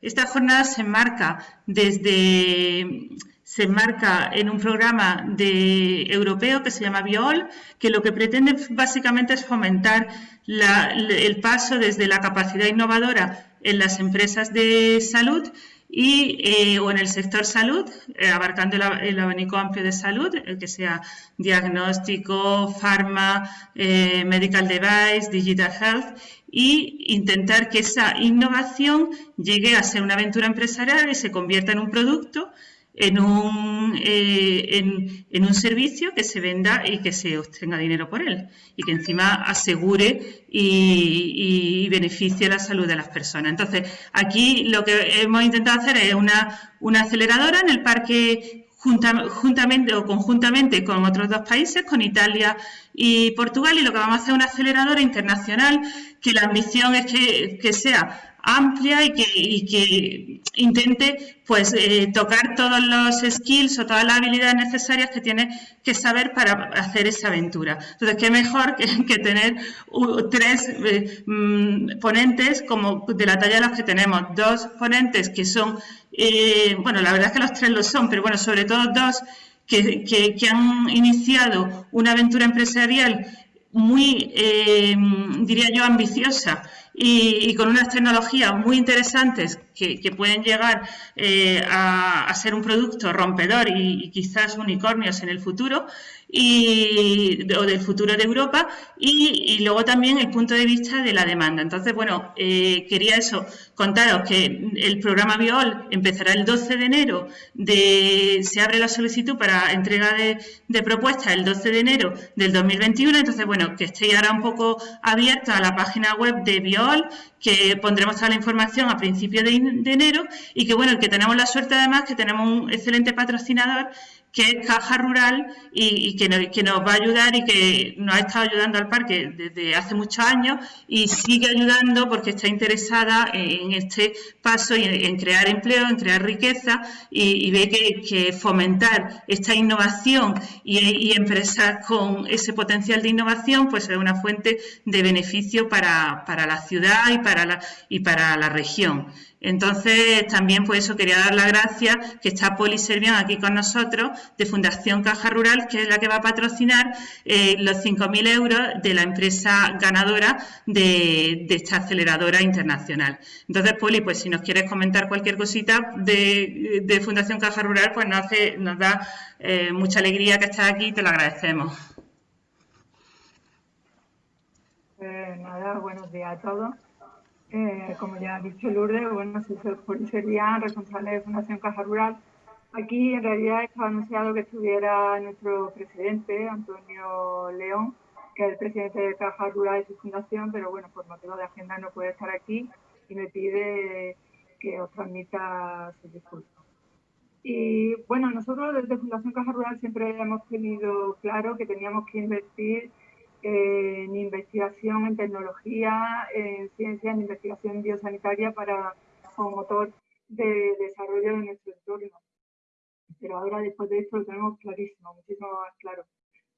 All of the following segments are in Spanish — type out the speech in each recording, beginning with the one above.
Esta jornada se enmarca desde se enmarca en un programa de, europeo que se llama BIOL, que lo que pretende básicamente es fomentar el paso desde la capacidad innovadora en las empresas de salud y, eh, o en el sector salud, eh, abarcando el, abanico amplio de salud, el que sea diagnóstico, pharma, eh, medical device, digital health, y intentar que esa innovación llegue a ser una aventura empresarial y se convierta en un producto en un, eh, en, un servicio que se venda y que se obtenga dinero por él y que encima asegure y, beneficie la salud de las personas. Entonces, aquí lo que hemos intentado hacer es una, una aceleradora en el parque juntamente o conjuntamente con otros dos países, con Italia y Portugal, y lo que vamos a hacer es una aceleradora internacional que la ambición es que, que sea amplia y que, intente pues eh, tocar todos los skills o todas las habilidades necesarias que tiene que saber para hacer esa aventura. Entonces, qué mejor que, tener tres eh, mm, ponentes como de la talla de los que tenemos. Dos ponentes que son, eh, bueno, la verdad es que los tres lo son, pero bueno, sobre todo dos que, que han iniciado una aventura empresarial muy, diría yo, ambiciosa y, con unas tecnologías muy interesantes que, pueden llegar eh, a, ser un producto rompedor y, quizás unicornios en el futuro y, o del futuro de Europa y, luego también el punto de vista de la demanda. Entonces, bueno, eh, quería eso, contaros que el programa BIOL empezará el 12 de enero, de, se abre la solicitud para entrega de, propuestas el 12 de enero del 2021, entonces, bueno, que estéis ahora un poco abiertos a la página web de BIOL, que pondremos toda la información a principios de, de enero y que, bueno, que tenemos la suerte además que tenemos un excelente patrocinador que es Caja Rural y, que, nos, va a ayudar y que nos ha estado ayudando al parque desde hace muchos años y sigue ayudando porque está interesada en, este paso y en, crear empleo, en crear riqueza y, ve que, fomentar esta innovación y, empresas con ese potencial de innovación pues es una fuente de beneficio para, la ciudad y para la, y para la región. Entonces, también por eso quería dar las gracias que está Poli Servian aquí con nosotros de Fundación Caja Rural, que es la que va a patrocinar eh, los 5.000 euros de la empresa ganadora de, esta aceleradora internacional. Entonces, Poli, pues si nos quieres comentar cualquier cosita de, Fundación Caja Rural, pues nos, hace, nos da eh, mucha alegría que estés aquí y te lo agradecemos. Pues nada, buenos días a todos. Eh, como ya ha dicho Lourdes, bueno, soy sería responsable de Fundación Caja Rural. Aquí en realidad estaba anunciado que estuviera nuestro presidente, Antonio León, que es el presidente de Caja Rural y su fundación, pero bueno, por motivo de agenda no puede estar aquí y me pide que os transmita su discurso. Y bueno, nosotros desde Fundación Caja Rural siempre hemos tenido claro que teníamos que invertir en investigación en tecnología, en ciencia, en investigación biosanitaria para como motor de desarrollo de nuestro entorno. Pero ahora después de esto lo tenemos clarísimo, muchísimo más claro.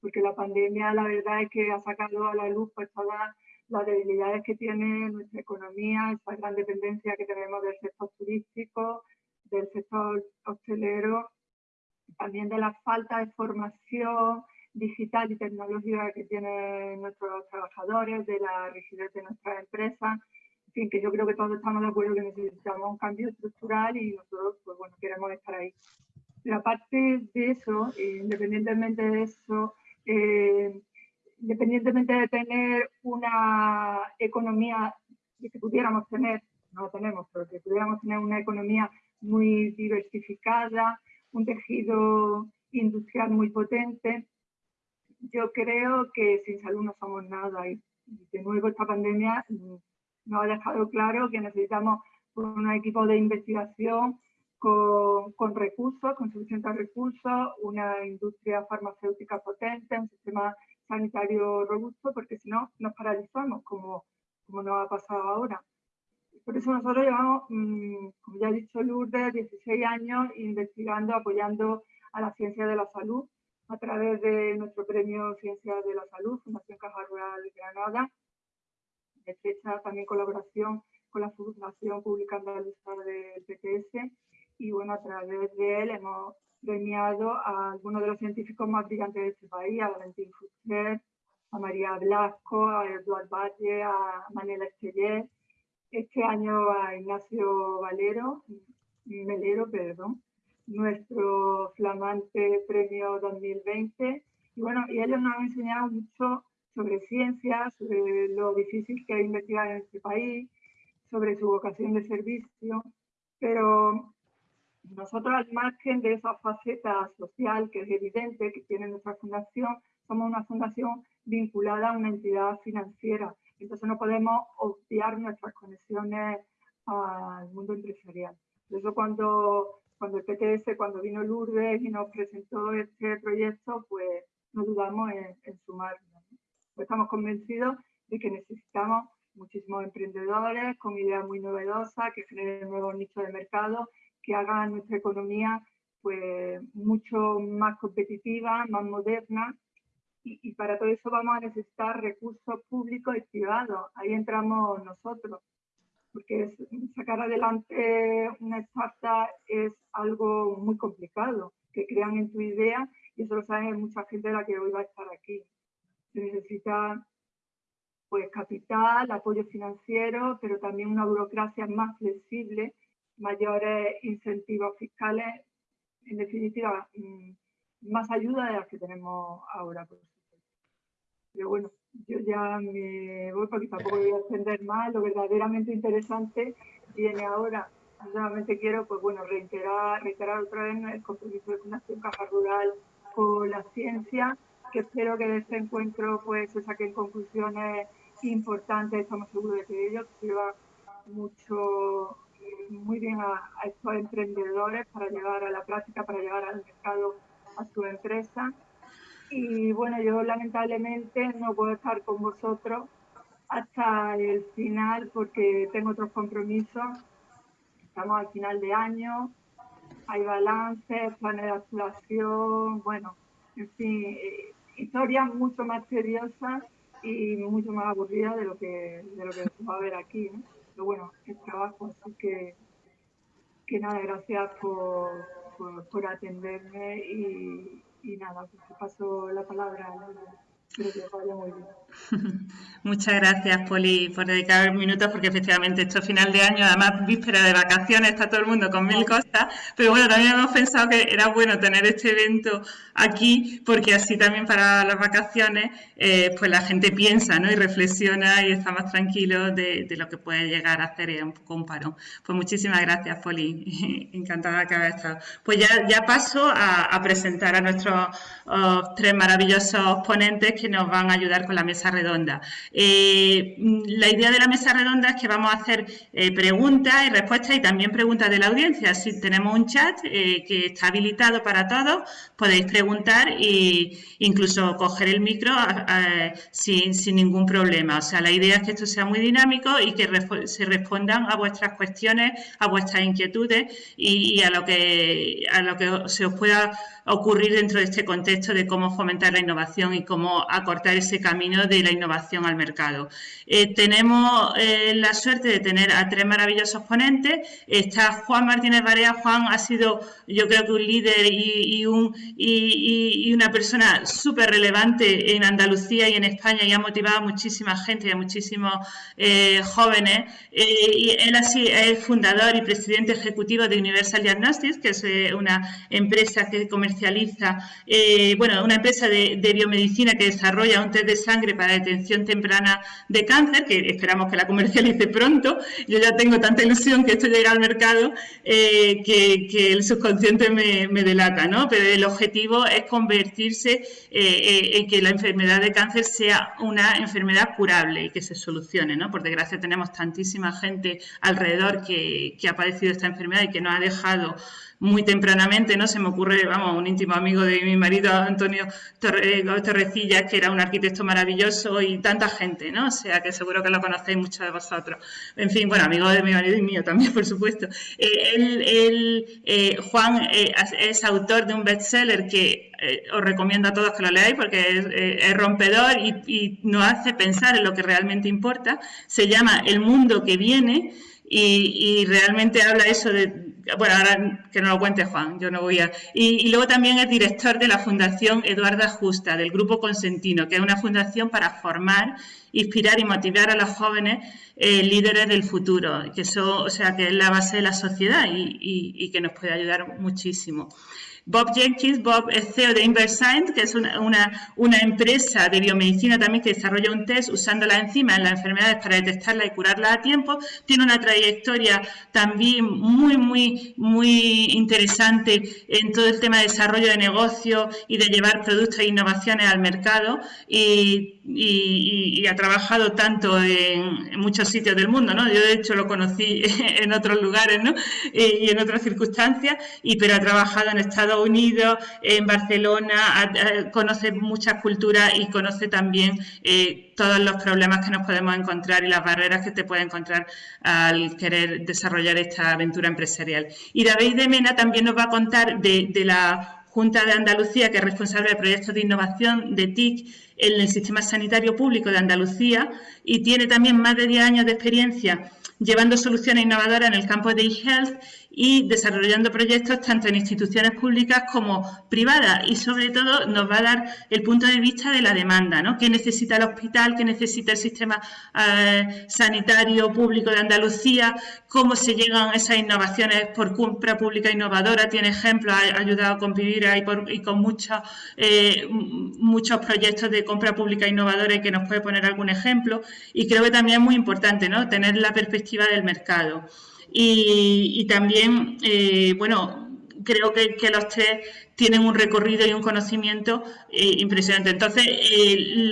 Porque la pandemia la verdad es que ha sacado a la luz pues, todas las debilidades que tiene nuestra economía, esa gran dependencia que tenemos del sector turístico, del sector hostelero, también de la falta de formación, digital y tecnológica que tienen nuestros trabajadores, de la rigidez de nuestras empresas. En fin, que yo creo que todos estamos de acuerdo que necesitamos un cambio estructural y nosotros, pues bueno, queremos estar ahí. Pero aparte de eso, eh, independientemente de eso, eh, independientemente de tener una economía que pudiéramos tener, no la tenemos, pero que pudiéramos tener una economía muy diversificada, un tejido industrial muy potente, yo creo que sin salud no somos nada y de nuevo esta pandemia nos ha dejado claro que necesitamos un equipo de investigación con, con, recursos, con suficientes recursos, una industria farmacéutica potente, un sistema sanitario robusto, porque si no nos paralizamos, como, como nos ha pasado ahora. Por eso nosotros llevamos, mm, como ya ha dicho Lourdes, 16 años investigando, apoyando a la ciencia de la salud a través de nuestro premio Ciencias de la Salud, Fundación Caja Rural Granada, de fecha también colaboración con la Fundación Pública Andaluza del PTS y bueno, a través de él hemos premiado a algunos de los científicos más brillantes de este país, a Valentín Fuster, a María Blasco, a Eduard Valle, a Manela Esteller, este año a Ignacio Valero, Melero, perdón, nuestro flamante premio 2020. Y bueno, y ellos nos han enseñado mucho sobre ciencia, sobre lo difícil que es investigar en este país, sobre su vocación de servicio, pero nosotros al margen de esa faceta social que es evidente que tiene nuestra fundación, somos una fundación vinculada a una entidad financiera, entonces no podemos obviar nuestras conexiones al mundo empresarial. Por eso cuando, cuando el PTS, cuando vino Lourdes y nos presentó este proyecto, pues no dudamos en, en sumarnos. Pues estamos convencidos de que necesitamos muchísimos emprendedores con ideas muy novedosas, que generen nuevos nichos de mercado, que hagan nuestra economía pues mucho más competitiva, más moderna y, y, para todo eso vamos a necesitar recursos públicos y privados. Ahí entramos nosotros, porque sacar adelante una startup es algo muy complicado, que crean en tu idea y eso lo sabe mucha gente de la que hoy va a estar aquí. Se necesita pues capital, apoyo financiero, pero también una burocracia más flexible, mayores incentivos fiscales, en definitiva, mm, más ayuda de las que tenemos ahora. Pero bueno, yo ya me voy porque tampoco voy a extender más. Lo verdaderamente interesante viene ahora. Solamente quiero, pues bueno, reiterar, reiterar otra vez el compromiso de Fundación Caja Rural con la ciencia, que espero que de este encuentro pues se saquen conclusiones importante, estamos seguros de que ellos sirva mucho, muy bien a, estos emprendedores para llevar a la práctica, para llevar al mercado a su empresa. Y bueno, yo lamentablemente no puedo estar con vosotros hasta el final porque tengo otros compromisos. Estamos al final de año, hay balances, planes de actuación, bueno, en fin, eh, historias mucho más tediosas y mucho más aburrida de lo que, de lo que va a ver aquí, ¿no? Pero bueno, es trabajo, así que, que nada, gracias por, por atenderme y, y nada, pues te paso la palabra. ¿no? Muchas gracias, Poli, por dedicar minutos, porque efectivamente esto es final de año, además víspera de vacaciones, está todo el mundo con mil cosas, pero bueno, también hemos pensado que era bueno tener este evento aquí, porque así también para las vacaciones, eh, pues la gente piensa ¿no? y reflexiona y está más tranquilo de, lo que puede llegar a hacer un poco un parón. Pues muchísimas gracias, Poli, encantada que haber estado. Pues ya, ya paso a, presentar a nuestros oh, tres maravillosos ponentes que nos van a ayudar con la mesa redonda. Eh, la idea de la mesa redonda es que vamos a hacer eh, preguntas y respuestas y también preguntas de la audiencia. Si tenemos un chat eh, que está habilitado para todos, podéis preguntar e incluso coger el micro sin, ningún problema. O sea, la idea es que esto sea muy dinámico y que se respondan a vuestras cuestiones, a vuestras inquietudes y, a lo que a lo que se os pueda ocurrir dentro de este contexto de cómo fomentar la innovación y cómo acortar ese camino de la innovación al mercado. Eh, tenemos eh, la suerte de tener a tres maravillosos ponentes. Está Juan Martínez Barea. Juan ha sido, yo creo que un líder y, un, y, una persona súper relevante en Andalucía y en España y ha motivado a muchísima gente y a muchísimos eh, jóvenes. y él así es fundador y presidente ejecutivo de Universal Diagnostics, que es una empresa que comercializa, bueno, una empresa de, de biomedicina que desarrolla un test de sangre para detención temprana de cáncer, que esperamos que la comercialice pronto. Yo ya tengo tanta ilusión que esto llegue al mercado eh, que, el subconsciente me, delata, ¿no? Pero el objetivo es convertirse eh, eh, en que la enfermedad de cáncer sea una enfermedad curable y que se solucione, ¿no? Por desgracia tenemos tantísima gente alrededor que, que ha padecido esta enfermedad y que no ha dejado muy tempranamente, ¿no? Se me ocurre, vamos, un íntimo amigo de mi marido, Antonio eh, Torrecilla, que era un arquitecto maravilloso y tanta gente, ¿no? O sea, que seguro que lo conocéis muchos de vosotros. En fin, bueno, amigo de mi marido y mío también, por supuesto. Eh, Juan es autor de un bestseller que os recomiendo a todos que lo leáis porque es, rompedor y, nos hace pensar en lo que realmente importa. Se llama El mundo que viene y, realmente habla eso de, bueno, ahora que no lo cuente Juan, yo no voy a... Y, luego también es director de la Fundación Eduarda Justa, del Grupo Consentino, que es una fundación para formar, inspirar y motivar a los jóvenes eh, líderes del futuro, que eso, o sea, que es la base de la sociedad y que nos puede ayudar muchísimo. Bob Jenkins, Bob es CEO de Inversight, que es una, una, empresa de biomedicina también que desarrolla un test usando la enzima en las enfermedades para detectarla y curarla a tiempo. Tiene una trayectoria también muy, muy, muy interesante en todo el tema de desarrollo de negocio y de llevar productos e innovaciones al mercado y, ha trabajado tanto en, muchos sitios del mundo, ¿no? Yo de hecho lo conocí en otros lugares, ¿no? Y, en otras circunstancias, y, pero ha trabajado en Estados Unidos, en Barcelona, conoce muchas culturas y conoce también eh, todos los problemas que nos podemos encontrar y las barreras que te puede encontrar al querer desarrollar esta aventura empresarial. Y David de Mena también nos va a contar de, de la Junta de Andalucía, que es responsable de proyectos de innovación de TIC en el sistema sanitario público de Andalucía y tiene también más de 10 años de experiencia llevando soluciones innovadoras en el campo de e-health y desarrollando proyectos tanto en instituciones públicas como privadas y sobre todo nos va a dar el punto de vista de la demanda, ¿no? ¿Qué necesita el hospital? ¿Qué necesita el sistema eh, sanitario público de Andalucía? ¿Cómo se llegan esas innovaciones por compra pública innovadora? Tiene ejemplos, ha ayudado a convivir ahí y con muchos, eh, muchos proyectos de compra pública innovadora y que nos puede poner algún ejemplo. Y creo que también es muy importante, ¿no? Tener la perspectiva del mercado. Y, también, eh, bueno, creo que, los tres tienen un recorrido y un conocimiento eh, impresionante. Entonces, eh,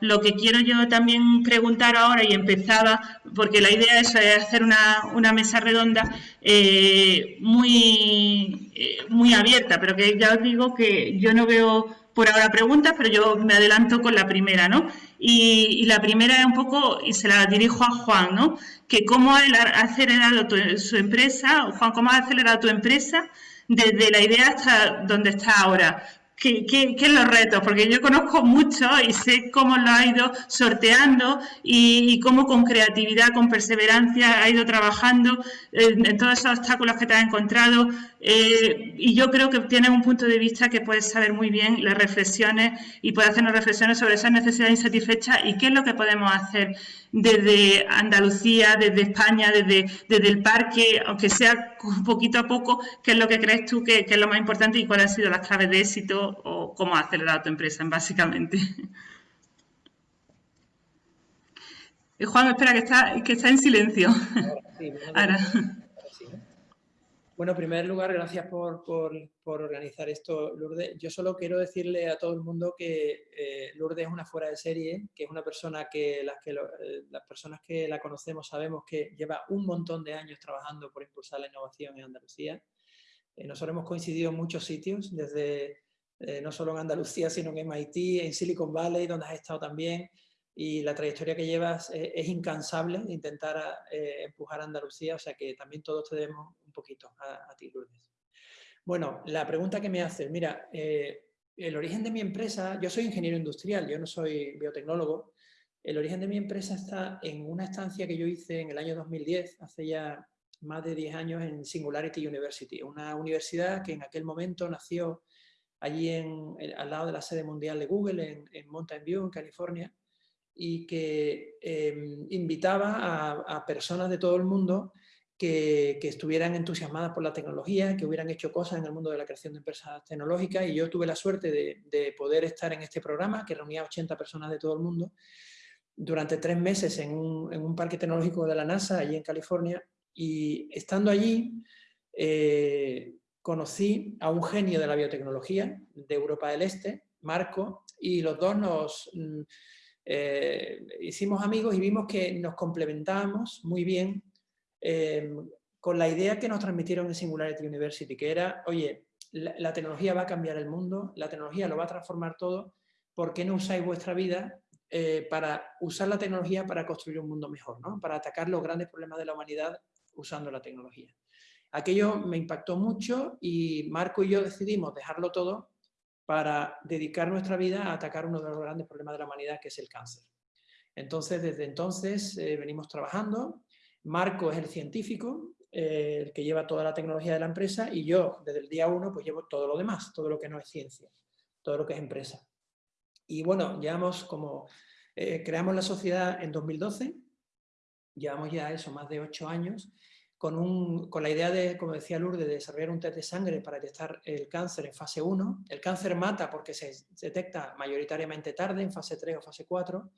lo, que quiero yo también preguntar ahora, y empezaba, porque la idea es, hacer una, mesa redonda muy, muy abierta, pero que ya os digo que yo no veo por ahora preguntas, pero yo me adelanto con la primera, ¿no? Y, la primera es un poco, y se la dirijo a Juan, ¿no? Que cómo ha acelerado su empresa, Juan, cómo ha acelerado tu empresa desde la idea hasta donde está ahora. ¿Qué, qué, qué los retos? Porque yo conozco mucho y sé cómo lo ha ido sorteando y, cómo con creatividad, con perseverancia ha ido trabajando en, todos esos obstáculos que te has encontrado. Eh, y yo creo que tienes un punto de vista que puedes saber muy bien las reflexiones y puedes hacernos reflexiones sobre esas necesidades insatisfechas y qué es lo que podemos hacer desde Andalucía, desde España, desde, desde el parque, aunque sea poquito a poco, qué es lo que crees tú que, es lo más importante y cuáles han sido las claves de éxito o cómo ha acelerado tu empresa, básicamente. Juan, espera, que está, que está en silencio. Ahora. Bueno, en primer lugar, gracias por, organizar esto, Lourdes. Yo solo quiero decirle a todo el mundo que eh, Lourdes es una fuera de serie, que es una persona que las, que eh, las personas que la conocemos sabemos que lleva un montón de años trabajando por impulsar la innovación en Andalucía. Eh, nosotros hemos coincidido en muchos sitios, desde no solo en Andalucía, sino en MIT, en Silicon Valley, donde has estado también, y la trayectoria que llevas es, incansable de intentar empujar a Andalucía, o sea que también todos te debemos poquito a, ti, Lourdes. Bueno, la pregunta que me haces, mira, eh, el origen de mi empresa, yo soy ingeniero industrial, yo no soy biotecnólogo, el origen de mi empresa está en una estancia que yo hice en el año 2010, hace ya más de 10 años en Singularity University, una universidad que en aquel momento nació allí en, al lado de la sede mundial de Google, en, Mountain View, en California, y que em, invitaba a, a, personas de todo el mundo que, estuvieran entusiasmadas por la tecnología, que hubieran hecho cosas en el mundo de la creación de empresas tecnológicas y yo tuve la suerte de, poder estar en este programa que reunía a 80 personas de todo el mundo durante tres meses en un, parque tecnológico de la NASA, allí en California, y estando allí eh, conocí a un genio de la biotecnología de Europa del Este, Marco, y los dos nos mm, eh, hicimos amigos y vimos que nos complementábamos muy bien Em, con la idea que nos transmitieron en Singularity University, que era, oye, la, tecnología va a cambiar el mundo, la tecnología lo va a transformar todo, ¿por qué no usáis vuestra vida eh, para usar la tecnología para construir un mundo mejor, ¿no? para atacar los grandes problemas de la humanidad usando la tecnología? Aquello me impactó mucho y Marco y yo decidimos dejarlo todo para dedicar nuestra vida a atacar uno de los grandes problemas de la humanidad, que es el cáncer. Entonces, desde entonces eh, venimos trabajando. Marco es el científico, eh, el que lleva toda la tecnología de la empresa, y yo, desde el día uno, pues llevo todo lo demás, todo lo que no es ciencia, todo lo que es empresa. Y bueno, llevamos como... Eh, creamos la sociedad en 2012, llevamos ya eso, más de ocho años, con, la idea de, como decía Lourdes, de desarrollar un test de sangre para detectar el cáncer en fase 1. El cáncer mata porque se detecta mayoritariamente tarde, en fase 3 o fase 4.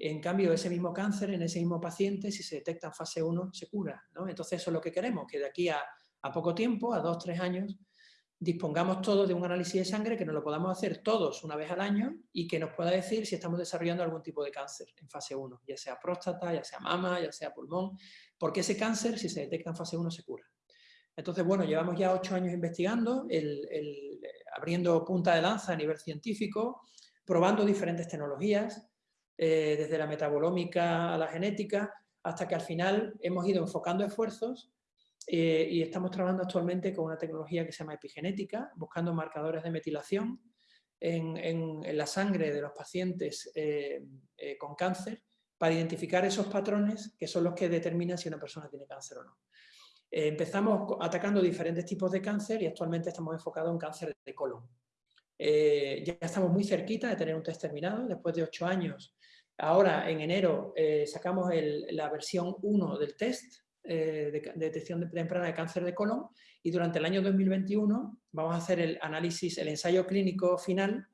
En cambio, ese mismo cáncer en ese mismo paciente, si se detecta en fase 1, se cura. Entonces, eso es lo que queremos, que de aquí a, poco tiempo, a 2-3 años, dispongamos todos de un análisis de sangre que nos lo podamos hacer todos una vez al año y que nos pueda decir si estamos desarrollando algún tipo de cáncer en fase 1, ya sea próstata, ya sea mama, ya sea pulmón, porque ese cáncer, si se detecta en fase 1, se cura. Entonces, bueno, llevamos ya ocho años investigando, abriendo punta de lanza a nivel científico, probando diferentes tecnologías, eh, desde la metabolómica a la genética, hasta que al final hemos ido enfocando esfuerzos eh, y estamos trabajando actualmente con una tecnología que se llama epigenética, buscando marcadores de metilación en, la sangre de los pacientes eh, eh, con cáncer para identificar esos patrones que son los que determinan si una persona tiene cáncer o no. empezamos atacando diferentes tipos de cáncer y actualmente estamos enfocados en cáncer de colon. ya estamos muy cerquita de tener un test terminado, después de ocho años. Ahora, en enero, sacamos la versión 1 del test, eh, de, detección temprana de cáncer de colon y durante el año 2021 vamos a hacer el análisis, el ensayo clínico final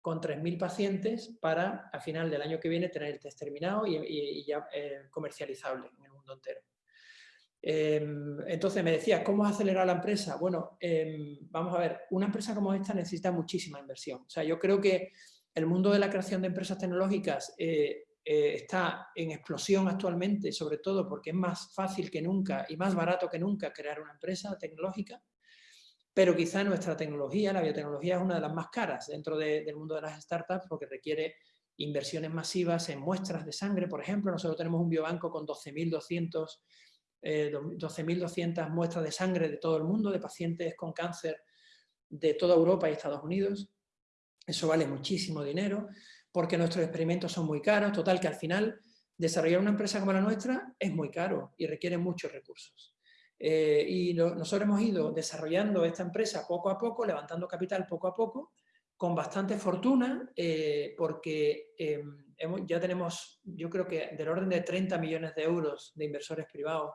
con 3.000 pacientes para a final del año que viene tener el test terminado y, ya eh, comercializable en el mundo entero. Em, entonces me decía, ¿cómo acelerar la empresa? Bueno, em, vamos a ver, una empresa como esta necesita muchísima inversión. O sea, yo creo que el mundo de la creación de empresas tecnológicas eh, eh, está en explosión actualmente, sobre todo porque es más fácil que nunca y más barato que nunca crear una empresa tecnológica, pero quizá nuestra tecnología, la biotecnología, es una de las más caras dentro del mundo de las startups porque requiere inversiones masivas en muestras de sangre, por ejemplo. Nosotros tenemos un biobanco con 12.200 12.200 eh, muestras de sangre de todo el mundo, de pacientes con cáncer de toda Europa y Estados Unidos. Eso vale muchísimo dinero porque nuestros experimentos son muy caros, total que al final desarrollar una empresa como la nuestra es muy caro y requiere muchos recursos. Eh, y nosotros hemos ido desarrollando esta empresa poco a poco, levantando capital poco a poco, con bastante fortuna, eh, porque em, ya tenemos, yo creo que del orden de 30 millones de euros de inversores privados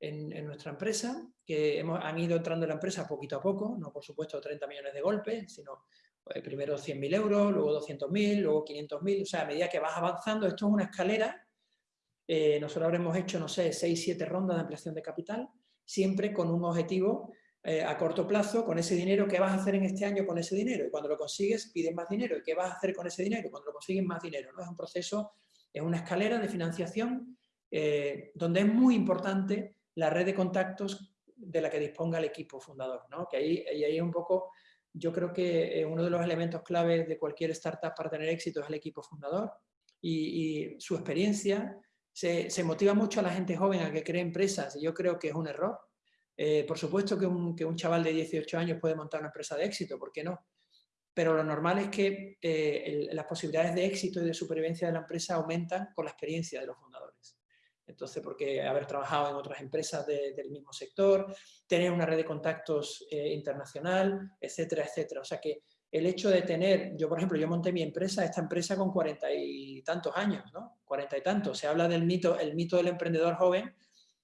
en, nuestra empresa, que hemos, han ido entrando en la empresa poquito a poco, no por supuesto 30 millones de golpes, sino primero 100.000 euros, luego 200.000, luego 500.000, o sea, a medida que vas avanzando, esto es una escalera, eh, nosotros habremos hecho, no sé, 6, 7 rondas de ampliación de capital, siempre con un objetivo eh, a corto plazo, con ese dinero, ¿qué vas a hacer en este año con ese dinero? Y cuando lo consigues, pides más dinero, ¿y qué vas a hacer con ese dinero? Cuando lo consigues, más dinero, ¿no? Es un proceso, es una escalera de financiación eh, donde es muy importante la red de contactos de la que disponga el equipo fundador, ¿no? Que ahí, ahí un poco yo creo que eh, uno de los elementos claves de cualquier startup para tener éxito es el equipo fundador y, su experiencia. Se, motiva mucho a la gente joven a que cree empresas y yo creo que es un error. Eh, por supuesto que un, chaval de 18 años puede montar una empresa de éxito, ¿por qué no? Pero lo normal es que eh, las posibilidades de éxito y de supervivencia de la empresa aumentan con la experiencia de los. Entonces, porque haber trabajado en otras empresas del mismo sector, tener una red de contactos eh, internacional, etcétera, etcétera. O sea que el hecho de tener, yo por ejemplo, yo monté mi empresa, esta empresa con cuarenta y tantos años, ¿no? Cuarenta y tantos. Se habla del mito, el mito del emprendedor joven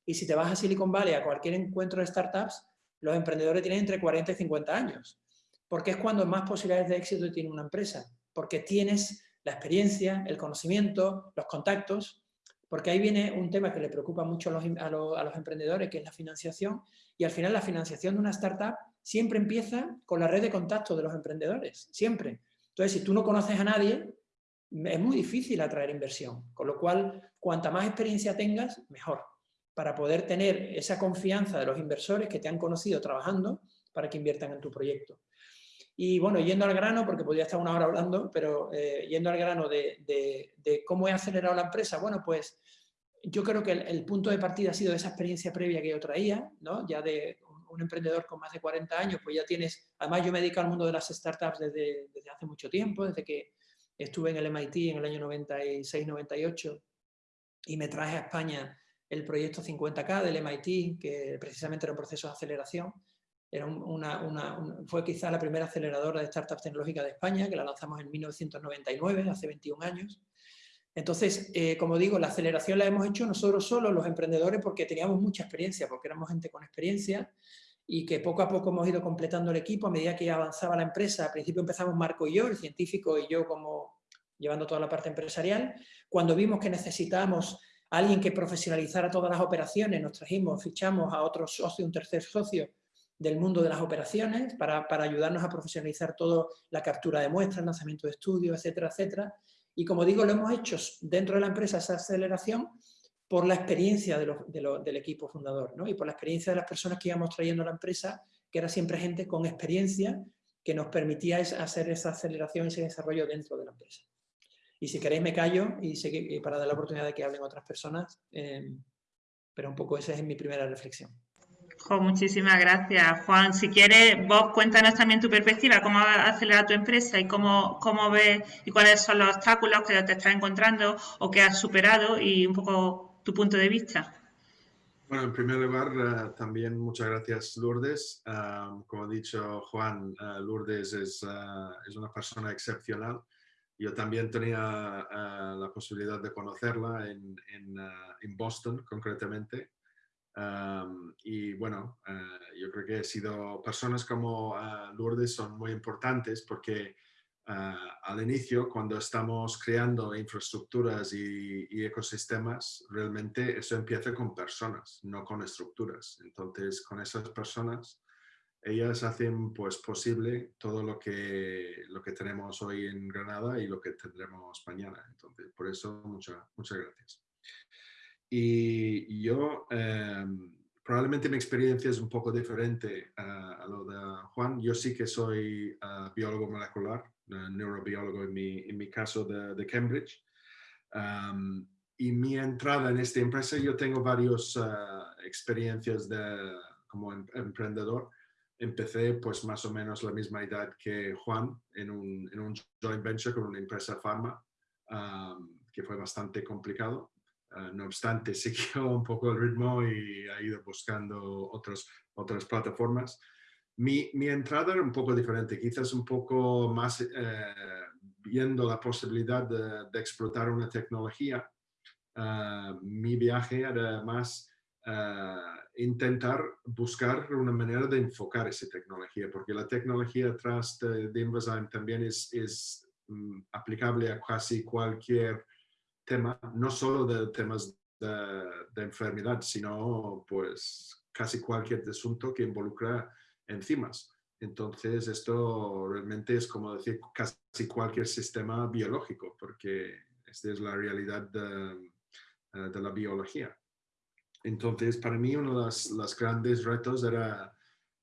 y si te vas a Silicon Valley a cualquier encuentro de startups, los emprendedores tienen entre 40 y 50 años. Porque es cuando más posibilidades de éxito tiene una empresa. Porque tienes la experiencia, el conocimiento, los contactos porque ahí viene un tema que le preocupa mucho a los, emprendedores, que es la financiación, y al final la financiación de una startup siempre empieza con la red de contactos de los emprendedores, siempre. Entonces, si tú no conoces a nadie, es muy difícil atraer inversión, con lo cual, cuanta más experiencia tengas, mejor. para poder tener esa confianza de los inversores que te han conocido trabajando para que inviertan en tu proyecto. Y bueno, yendo al grano, porque podría estar una hora hablando, pero eh, yendo al grano de, cómo he acelerado la empresa, bueno, pues yo creo que el, punto de partida ha sido esa experiencia previa que yo traía, ¿no? ya de un emprendedor con más de 40 años, pues ya tienes, además yo me dedico al mundo de las startups desde, desde hace mucho tiempo, desde que estuve en el MIT en el año 96-98 y me traje a España el proyecto 50K del MIT, que precisamente era un proceso de aceleración. Fue quizá la primera aceleradora de startups tecnológicas de España, que la lanzamos en 1999, hace 21 años. Entonces, eh, como digo, la aceleración la hemos hecho nosotros solos, los emprendedores, porque teníamos mucha experiencia, porque éramos gente con experiencia y que poco a poco hemos ido completando el equipo a medida que avanzaba la empresa. Al principio empezamos Marco y yo, el científico, y yo como llevando toda la parte empresarial. Cuando vimos que necesitábamos alguien que profesionalizara todas las operaciones, nos trajimos, fichamos a otro socio, un tercer socio del mundo de las operaciones para, para ayudarnos a profesionalizar todo la captura de muestras, lanzamiento de estudios, etcétera, etcétera. Y como digo, lo hemos hecho dentro de la empresa esa aceleración por la experiencia del equipo fundador ¿no? y por la experiencia de las personas que íbamos trayendo a la empresa, que era siempre gente con experiencia que nos permitía hacer esa aceleración ese desarrollo dentro de la empresa. Y si queréis me callo y sé que, para dar la oportunidad de que hablen otras personas, eh, pero un poco esa es mi primera reflexión muchísimas gracias, Juan. Si quieres, vos cuéntanos también tu perspectiva, cómo acelerar tu empresa y cómo, cómo ves y cuáles son los obstáculos que te estás encontrando o que has superado y un poco tu punto de vista. Bueno, en primer lugar, eh, también muchas gracias, Lourdes. Como ha dicho Juan, uh, Lourdes es, ah, es, una persona excepcional. Yo también tenía la posibilidad de conocerla en, en Boston, concretamente y bueno, uh, yo creo que he sido personas como uh, Lourdes son muy importantes porque uh, al inicio, cuando estamos creando infraestructuras y, y, ecosistemas, realmente eso empieza con personas, no con estructuras. Entonces, con esas personas, ellas hacen pues posible todo lo que, lo que tenemos hoy en Granada y lo que tendremos mañana. Entonces, por eso, muchas muchas gracias. Y yo, em, probablemente mi experiencia es un poco diferente a lo de Juan. Yo sí que soy ah, biólogo molecular, neurobiólogo en mi, en mi caso de, de Cambridge. y mi entrada en esta empresa, yo tengo varias ah, experiencias de, como em, emprendedor. Empecé pues más o menos la misma edad que Juan en un, en un joint venture con una empresa farma, que fue bastante complicado Ah, no obstante, siguió un poco el ritmo y ha ido buscando otros, otras plataformas. Mi, mi, entrada era un poco diferente, quizás un poco más eh, viendo la posibilidad de, explotar una tecnología. Ah, mi viaje era más ah, intentar buscar una manera de enfocar esa tecnología, porque la tecnología atrás de, de también es, es mm, aplicable a casi cualquier tema, no solo de temas de, enfermedad, sino pues casi cualquier asunto que involucra enzimas. Entonces esto realmente es como decir casi cualquier sistema biológico, porque esta es la realidad de, eh, la biología. Entonces para mí uno de los, grandes retos era,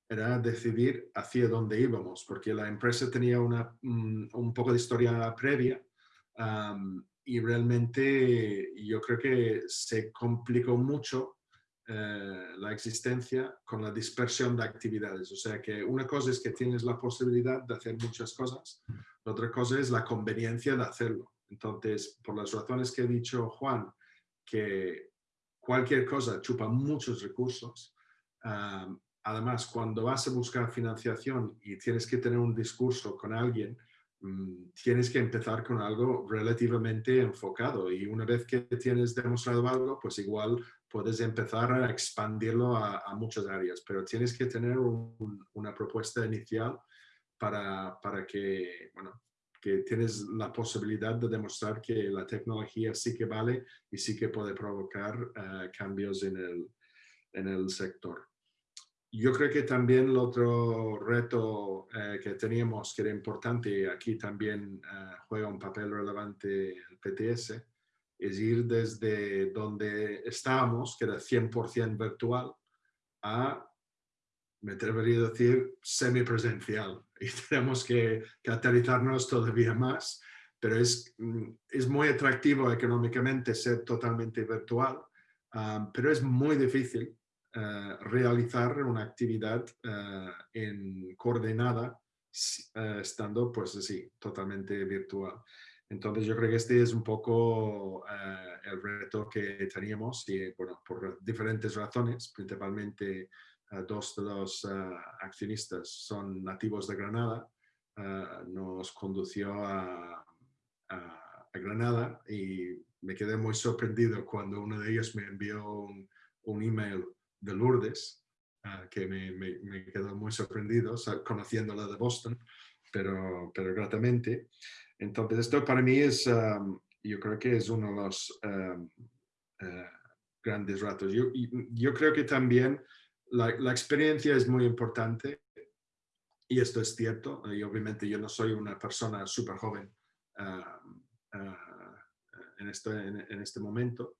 era decidir hacia dónde íbamos, porque la empresa tenía una, un, poco de historia previa y realmente yo creo que se complicó mucho eh, la existencia con la dispersión de actividades. O sea que una cosa es que tienes la posibilidad de hacer muchas cosas, la otra cosa es la conveniencia de hacerlo. Entonces, por las razones que ha dicho Juan, que cualquier cosa chupa muchos recursos, además, cuando vas a buscar financiación y tienes que tener un discurso con alguien, tienes que empezar con algo relativamente enfocado y una vez que tienes demostrado algo, pues igual puedes empezar a expandirlo a, muchas áreas, pero tienes que tener una propuesta inicial para, para, que, bueno, que tienes la posibilidad de demostrar que la tecnología sí que vale y sí que puede provocar eh, cambios en el, en el sector. Yo creo que también el otro reto eh, que teníamos, que era importante, y aquí también eh, juega un papel relevante el PTS, es ir desde donde estábamos, que era 100% virtual, a, me atrevería a decir, semipresencial. Y tenemos que, que aterrizarnos todavía más, pero es, mm, es muy atractivo económicamente ser totalmente virtual, ah, pero es muy difícil eh, realizar una actividad uh, en coordenada uh, estando pues así, totalmente virtual. Entonces yo creo que este es un poco el reto que teníamos y bueno, por diferentes razones, principalmente dos de los accionistas son nativos de Granada, nos condució a, Granada y me quedé muy sorprendido cuando uno de ellos me envió un email de Lourdes, ah, que me, me, quedó muy sorprendido, conociéndola de Boston, pero, pero gratamente. Entonces, esto para mí es, yo creo que es uno de los eh, grandes ratos. Yo, yo creo que también la, la, experiencia es muy importante y esto es cierto. Y obviamente yo no soy una persona súper joven en, este, en, este momento,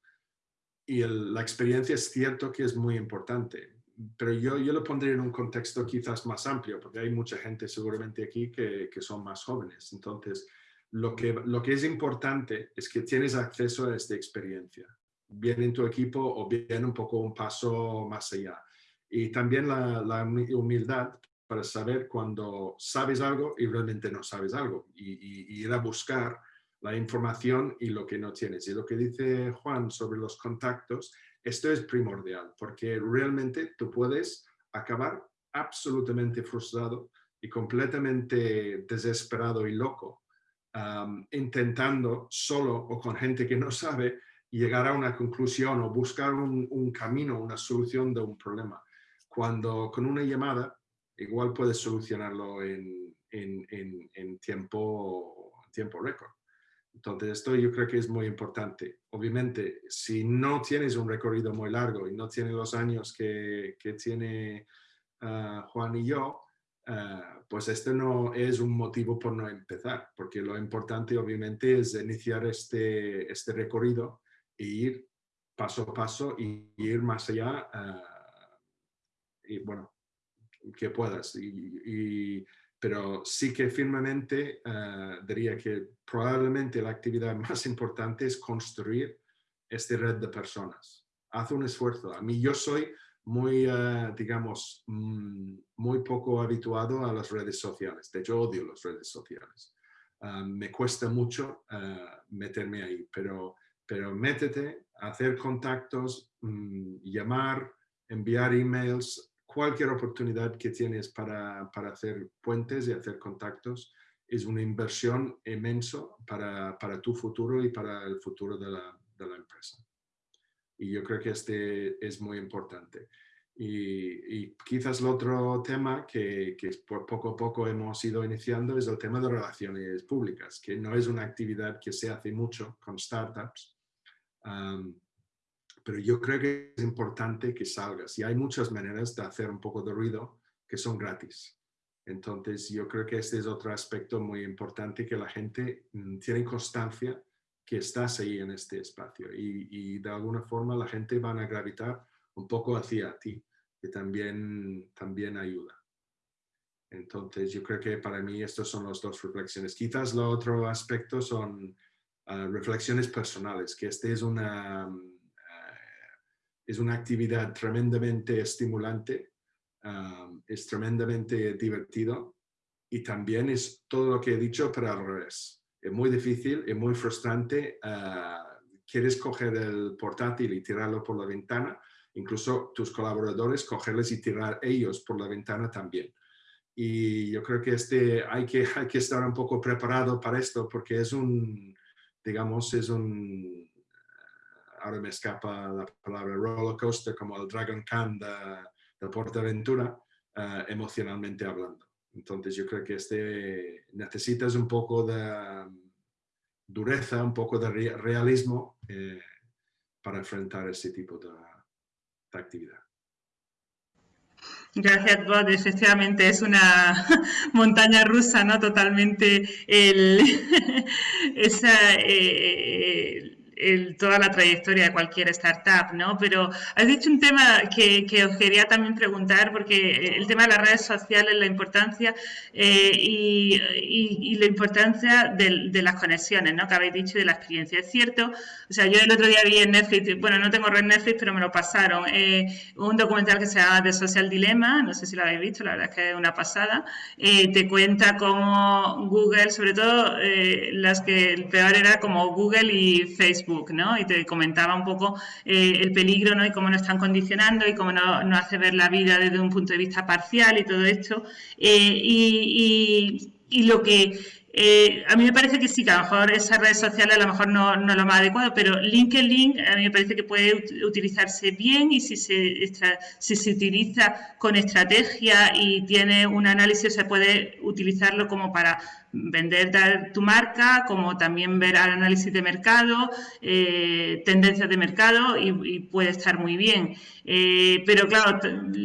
y la experiencia es cierto que es muy importante, pero yo, yo lo pondría en un contexto quizás más amplio, porque hay mucha gente seguramente aquí que, que son más jóvenes. Entonces, lo que, lo que es importante es que tienes acceso a esta experiencia, bien en tu equipo o bien un poco un paso más allá. Y también la, la humildad para saber cuando sabes algo y realmente no sabes algo y, y ir a buscar la información y lo que no tienes. Y lo que dice Juan sobre los contactos, esto es primordial, porque realmente tú puedes acabar absolutamente frustrado y completamente desesperado y loco, intentando solo o con gente que no sabe llegar a una conclusión o buscar un, camino, una solución de un problema. Cuando con una llamada igual puedes solucionarlo en, en tiempo, tiempo récord. Entonces, esto yo creo que es muy importante. Obviamente, si no tienes un recorrido muy largo y no tienes los años que, que tiene ah, Juan y yo, ah, pues este no es un motivo por no empezar, porque lo importante obviamente es iniciar este, este recorrido e ir paso a paso y ir más allá ah, y bueno, que puedas. y pero sí que firmemente eh, diría que probablemente la actividad más importante es construir esta red de personas. Haz un esfuerzo. A mí yo soy muy, eh, digamos, mm, muy poco habituado a las redes sociales. De hecho, odio las redes sociales. Eh, me cuesta mucho meterme ahí, pero, pero métete, hacer contactos, mm, llamar, enviar emails, cualquier oportunidad que tienes para, hacer puentes y hacer contactos es una inversión inmenso para, tu futuro y para el futuro de la, empresa. Y yo creo que este es muy importante. Y, quizás el otro tema que, que, por poco a poco hemos ido iniciando es el tema de relaciones públicas, que no es una actividad que se hace mucho con startups, pero yo creo que es importante que salgas y hay muchas maneras de hacer un poco de ruido que son gratis. Entonces yo creo que este es otro aspecto muy importante que la gente mm, tiene constancia que estás ahí en este espacio y, y de alguna forma la gente van a gravitar un poco hacia ti, que también, también ayuda. Entonces yo creo que para mí estas son las dos reflexiones. Quizás lo otro aspecto son ah, reflexiones personales, que este es una es una actividad tremendamente estimulante, es tremendamente divertido y también es todo lo que he dicho, pero al revés. Es muy difícil, es muy frustrante. Ah, quieres coger el portátil y tirarlo por la ventana, incluso tus colaboradores cogerles y tirar ellos por la ventana también. Y yo creo que este, hay, que hay que estar un poco preparado para esto porque es un, digamos, es un, ahora me escapa la palabra roller coaster, como el Dragon Khan de, de Portaventura, uh, emocionalmente hablando. Entonces yo creo que este necesitas un poco de dureza, un poco de realismo eh, para enfrentar ese tipo de, de actividad. Gracias, Bob. Efectivamente, es una montaña rusa, ¿no? Totalmente el, esa, eh, toda la trayectoria de cualquier startup, ¿no? Pero has dicho un tema que, os quería también preguntar, porque el tema de las redes sociales, la importancia eh, y, la importancia de, las conexiones, ¿no? Que habéis dicho de la experiencia. Es cierto, o sea, yo el otro día vi en Netflix, bueno, no tengo red Netflix, pero me lo pasaron, eh, un documental que se llama The Social Dilemma, no sé si lo habéis visto, la verdad es que es una pasada, eh, te cuenta cómo Google, sobre todo las que el peor era como Google y Facebook, Y te comentaba un poco el peligro. Y cómo nos están condicionando y cómo no hace ver la vida desde un punto de vista parcial y todo esto. y, y lo que eh, a mí me parece que sí, que a lo mejor esas redes sociales a lo mejor no, no lo más adecuado, pero LinkedIn a mí me parece que puede utilizarse bien y si se, si se utiliza con estrategia y tiene un análisis, se puede utilizarlo como para vender tu marca, como también ver el análisis de mercado, eh, tendencias de mercado y, puede estar muy bien. Eh, pero claro,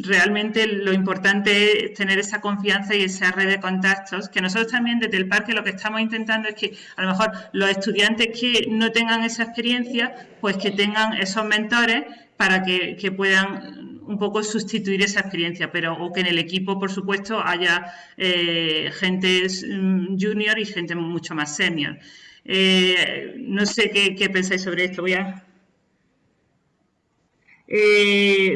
realmente lo importante es tener esa confianza y esa red de contactos, que nosotros también desde el parque lo que estamos intentando es que a lo mejor los estudiantes que no tengan esa experiencia, pues que tengan esos mentores para que puedan un poco sustituir esa experiencia, pero o que en el equipo, por supuesto, haya eh, gente mm, junior y gente mucho más senior. Eh, no sé qué, pensáis sobre esto. Voy a... Eh,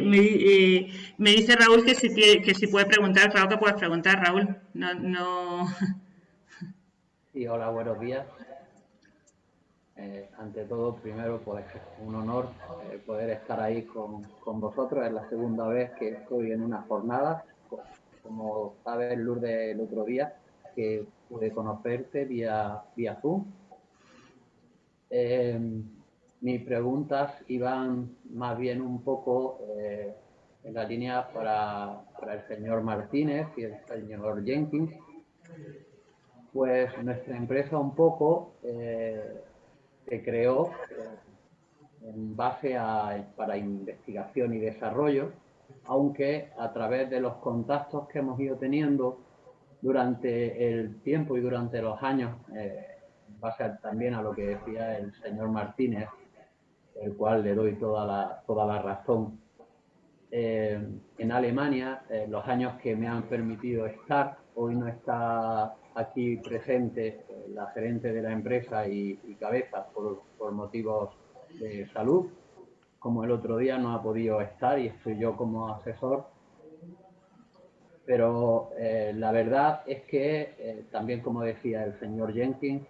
me, dice Raúl que si, que si puede preguntar, claro que puedes preguntar, Raúl. No, no... Sí, hola, buenos días. Eh, ante todo, primero, pues un honor eh, poder estar ahí con, con, vosotros. Es la segunda vez que estoy en una jornada. Como sabes, Lourdes, el otro día, que pude conocerte vía, vía Zoom. Eh, mis preguntas iban más bien un poco en la línea para, para, el señor Martínez y el señor Jenkins. Pues nuestra empresa un poco se creó eh, en base a, para investigación y desarrollo, aunque a través de los contactos que hemos ido teniendo durante el tiempo y durante los años, eh, en base también a lo que decía el señor Martínez, el cual le doy toda la, toda la razón. Eh, en Alemania, los años que me han permitido estar, hoy no está aquí presente eh, la gerente de la empresa y, cabeza por, motivos de salud, como el otro día no ha podido estar y estoy yo como asesor. Pero eh, la verdad es que, eh, también como decía el señor Jenkins,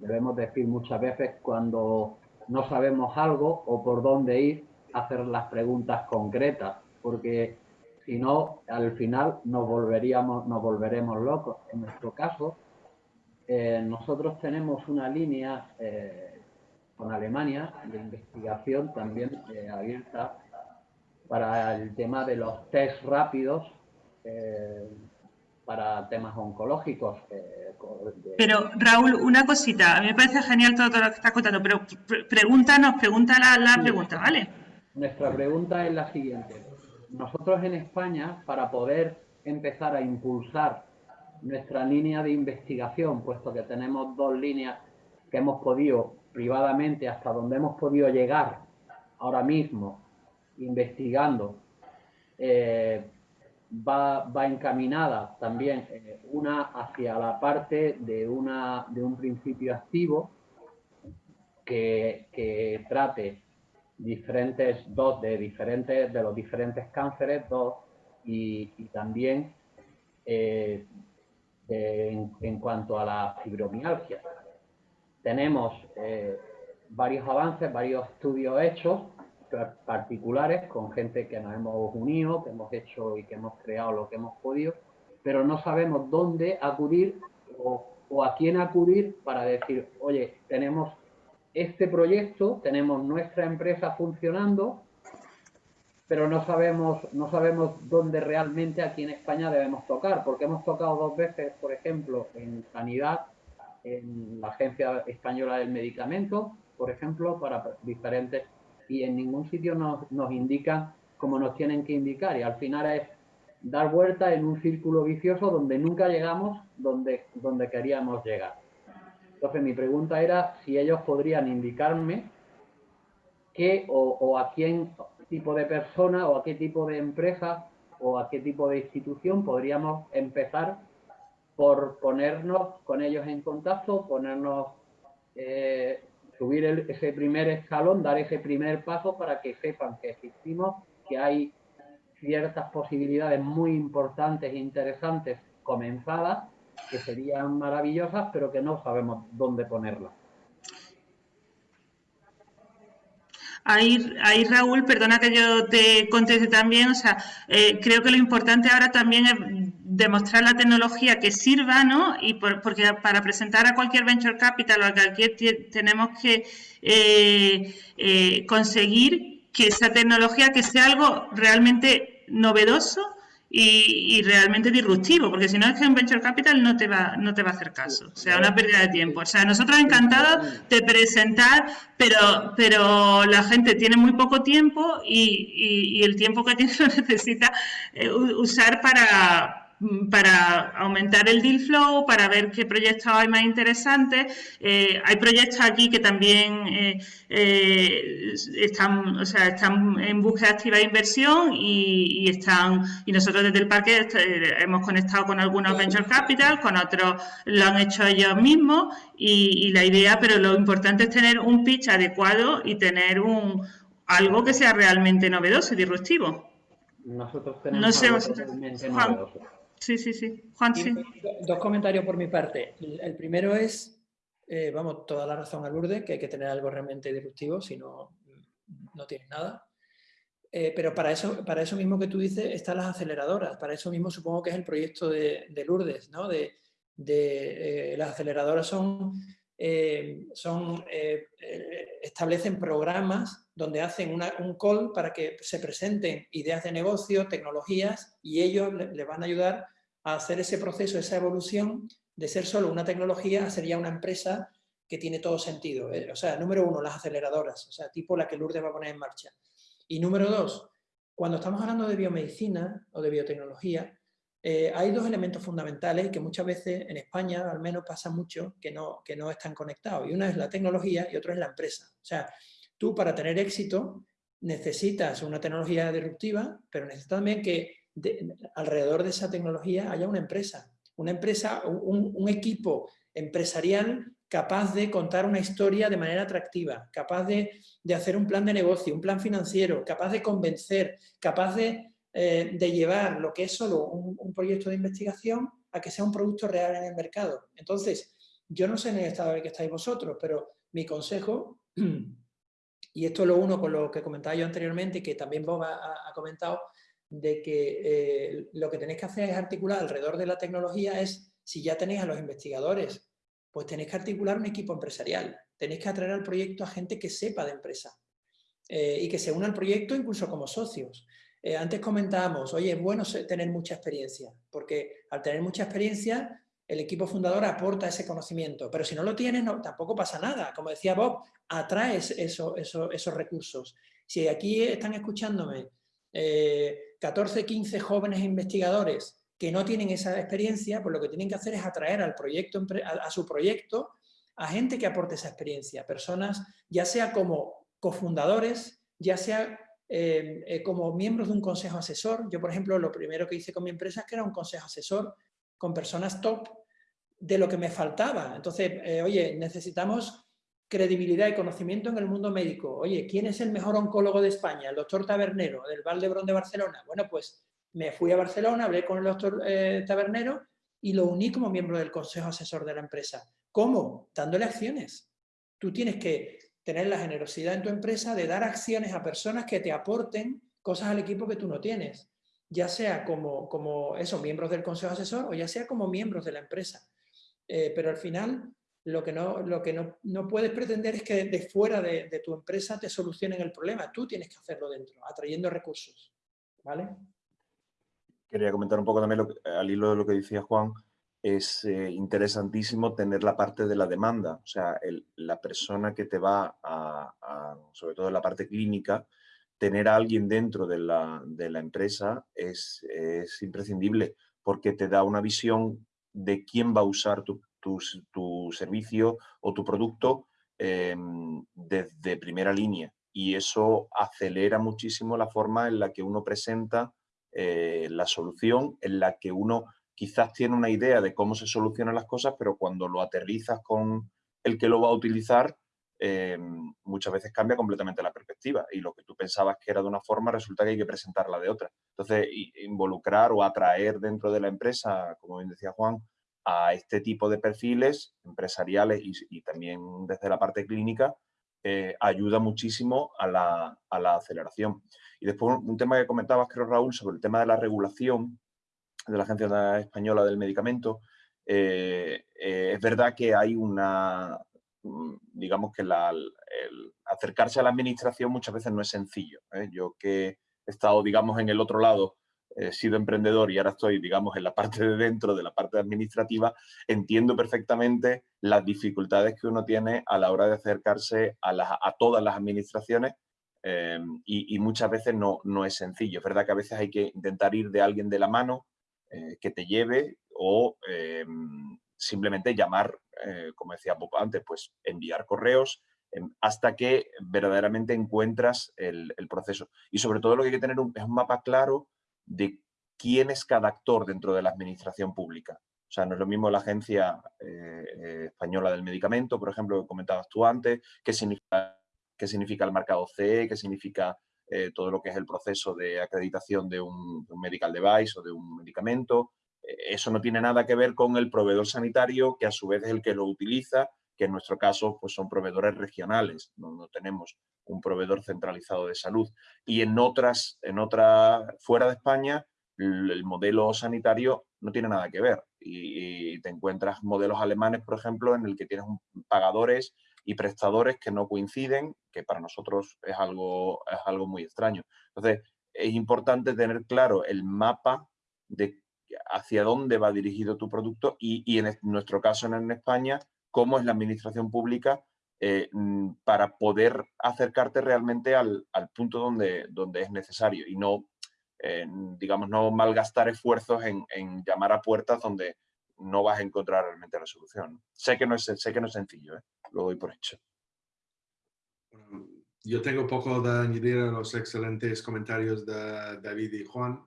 debemos decir muchas veces cuando no sabemos algo o por dónde ir, hacer las preguntas concretas, porque si no, al final nos, volveríamos, nos volveremos locos. En nuestro caso, eh, nosotros tenemos una línea eh, con Alemania de investigación también eh, abierta para el tema de los test rápidos para temas oncológicos. Pero Raúl, una cosita, a mí me parece genial todo, lo que estás contando, pero pregúntanos, pregunta la, la pregunta, ¿vale? Nuestra pregunta es la siguiente nosotros en España, para poder empezar a impulsar nuestra línea de investigación, puesto que tenemos dos líneas que hemos podido privadamente, hasta donde hemos podido llegar ahora mismo, investigando, eh, va, encaminada también eh, una hacia la parte de, una, de un principio activo que, que trate diferentes, dos de diferentes, de los diferentes cánceres, dos, y, también eh, en, cuanto a la fibromialgia. Tenemos eh, varios avances, varios estudios hechos particulares con gente que nos hemos unido, que hemos hecho y que hemos creado lo que hemos podido, pero no sabemos dónde acudir o, o a quién acudir para decir, oye, tenemos este proyecto, tenemos nuestra empresa funcionando, pero no sabemos, no sabemos dónde realmente aquí en España debemos tocar, porque hemos tocado dos veces, por ejemplo, en sanidad, en la Agencia Española del Medicamento, por ejemplo, para diferentes, y en ningún sitio nos, nos indican cómo nos tienen que indicar, y al final es dar vuelta en un círculo vicioso donde nunca llegamos donde, donde queríamos llegar. Entonces mi pregunta era si ellos podrían indicarme qué o, a quién tipo de persona o a qué tipo de empresa o a qué tipo de institución podríamos empezar por ponernos con ellos en contacto, ponernos, eh, subir ese primer escalón, dar ese primer paso para que sepan que existimos, que hay ciertas posibilidades muy importantes e interesantes comenzadas, que serían maravillosas, pero que no sabemos dónde ponerlas. Ahí, ahí, Raúl, perdona que yo te conteste también, o sea, eh, creo que lo importante ahora también es demostrar la tecnología que sirva, ¿no? Y porque para presentar a cualquier venture capital o a cualquier tenemos que eh, eh, conseguir que esa tecnología que sea algo realmente novedoso y, realmente disruptivo, porque si no es que un venture capital no te va, no te va a hacer caso, o sea, una pérdida de tiempo. O sea, nosotros encantados de presentar, pero, pero la gente tiene muy poco tiempo y, y el tiempo que tiene lo necesita eh, usar para para aumentar el deal flow, para ver qué proyectos hay más interesantes. Eh, hay proyectos aquí que también eh, eh, están, o sea, están en búsqueda activa de inversión y, están y nosotros desde el parque hemos conectado con algunos venture capital, con otros lo han hecho ellos mismos y, la idea, pero lo importante es tener un pitch adecuado y tener un algo que sea realmente novedoso y disruptivo. Nosotros tenemos no sé, algo Sí, sí, sí. Juan, sí. Dos comentarios por mi parte. El primero es, eh, vamos, toda la razón a Lourdes, que hay que tener algo realmente disruptivo, si no, no tienes nada. Eh, pero para eso, para eso mismo que tú dices están las aceleradoras. Para eso mismo supongo que es el proyecto de, Lourdes, ¿no? De, eh, las aceleradoras son, son establecen programas donde hacen un call para que se presenten ideas de negocio, tecnologías, y ellos le van a ayudar hacer ese proceso, esa evolución de ser solo una tecnología a ser ya una empresa que tiene todo sentido. Eh, o sea, número uno, las aceleradoras, o sea, tipo la que Lourdes va a poner en marcha. Y número dos, cuando estamos hablando de biomedicina o de biotecnología, eh, hay dos elementos fundamentales que muchas veces en España al menos pasa mucho que no, que no están conectados. Y una es la tecnología y otra es la empresa. O sea, tú para tener éxito necesitas una tecnología disruptiva, pero necesitas también que alrededor de esa tecnología haya una empresa, una empresa, un, equipo empresarial capaz de contar una historia de manera atractiva, capaz de, hacer un plan de negocio, un plan financiero, capaz de convencer, capaz de, eh, llevar lo que es solo un, proyecto de investigación a que sea un producto real en el mercado. Entonces, yo no sé en el estado en el que estáis vosotros, pero mi consejo, y esto lo uno con lo que comentaba yo anteriormente y que también Bob ha comentado, de que eh, lo que tenéis que hacer es articular alrededor de la tecnología es, si ya tenéis a los investigadores, pues tenéis que articular un equipo empresarial, tenéis que atraer al proyecto a gente que sepa de empresa eh, y que se una al proyecto incluso como socios. Eh, antes comentábamos, oye, es bueno tener mucha experiencia, porque al tener mucha experiencia el equipo fundador aporta ese conocimiento, pero si no lo tienes no, tampoco pasa nada. Como decía Bob, atraes esos recursos. Si aquí están escuchándome 14, 15 jóvenes investigadores que no tienen esa experiencia, pues lo que tienen que hacer es atraer al proyecto, a, su proyecto a gente que aporte esa experiencia, personas ya sea como cofundadores, ya sea eh, eh, como miembros de un consejo asesor. Yo, por ejemplo, lo primero que hice con mi empresa es que era un consejo asesor con personas top de lo que me faltaba. Entonces, eh, oye, necesitamos credibilidad y conocimiento en el mundo médico. Oye, ¿quién es el mejor oncólogo de España? El doctor Tabernero, del Valdebrón de Barcelona. Bueno, pues me fui a Barcelona, hablé con el doctor eh, Tabernero y lo uní como miembro del consejo asesor de la empresa. ¿Cómo? Dándole acciones. Tú tienes que tener la generosidad en tu empresa de dar acciones a personas que te aporten cosas al equipo que tú no tienes, ya sea como, como esos miembros del consejo asesor o ya sea como miembros de la empresa. Eh, pero al final lo que no, lo que no, puedes pretender es que de fuera de, tu empresa te solucionen el problema. Tú tienes que hacerlo dentro, atrayendo recursos. ¿Vale? Quería comentar un poco también al hilo de lo que decía Juan. Es eh, interesantísimo tener la parte de la demanda. O sea, la persona que te va a, sobre todo en la parte clínica, tener a alguien dentro de la, empresa es, es imprescindible porque te da una visión de quién va a usar tu, tu, servicio o tu producto em, desde primera línea. y eso acelera muchísimo la forma en la que uno presenta eh, la solución, en la que uno quizás tiene una idea de cómo se solucionan las cosas, pero cuando lo aterrizas con el que lo va a utilizar, eh, muchas veces cambia completamente la perspectiva y lo que tú pensabas que era de una forma resulta que hay que presentarla de otra. Entonces, involucrar o atraer dentro de la empresa, como bien decía Juan, a este tipo de perfiles empresariales y, también desde la parte clínica, eh, ayuda muchísimo a la, a la, aceleración. Y después un tema que comentabas, creo, Raúl, sobre el tema de la regulación de la Agencia Española del Medicamento. Eh, eh, es verdad que hay una, mm, digamos que el acercarse a la administración muchas veces no es sencillo. Yo que he estado, digamos, en el otro lado he sido emprendedor y ahora estoy, digamos, en la parte de dentro, de la parte administrativa, entiendo perfectamente las dificultades que uno tiene a la hora de acercarse a, a todas las administraciones eh, y, muchas veces no, no es sencillo. Es verdad que a veces hay que intentar ir de alguien de la mano eh, que te lleve o eh, simplemente llamar, como decía Bob antes, pues enviar correos, hasta que verdaderamente encuentras el, el, proceso. Y sobre todo lo que hay que tener es un mapa claro de quién es cada actor dentro de la administración pública. O sea, no es lo mismo la Agencia eh, eh, Española del Medicamento, por ejemplo, que comentabas tú antes, qué significa, qué significa el marcado CE, qué significa eh, todo lo que es el proceso de acreditación de un, medical device o de un medicamento. eso no tiene nada que ver con el proveedor sanitario, que a su vez es el que lo utiliza, que en nuestro caso pues, son proveedores regionales, no, no tenemos un proveedor centralizado de salud. Y en otras, en otra, fuera de España, el, modelo sanitario no tiene nada que ver. Y, te encuentras modelos alemanes, por ejemplo, en el que tienes pagadores y prestadores que no coinciden, que para nosotros es algo, es algo muy extraño. Entonces, es importante tener claro el mapa de hacia dónde va dirigido tu producto y, y en nuestro caso en España, cómo es la administración pública eh, mm, para poder acercarte realmente al, punto donde, donde es necesario y no, eh, digamos, no malgastar esfuerzos en, llamar a puertas donde no vas a encontrar realmente la solución. Sé que no es, sé que no es sencillo, ¿eh? lo doy por hecho. Yo tengo poco de añadir a los excelentes comentarios de David y Juan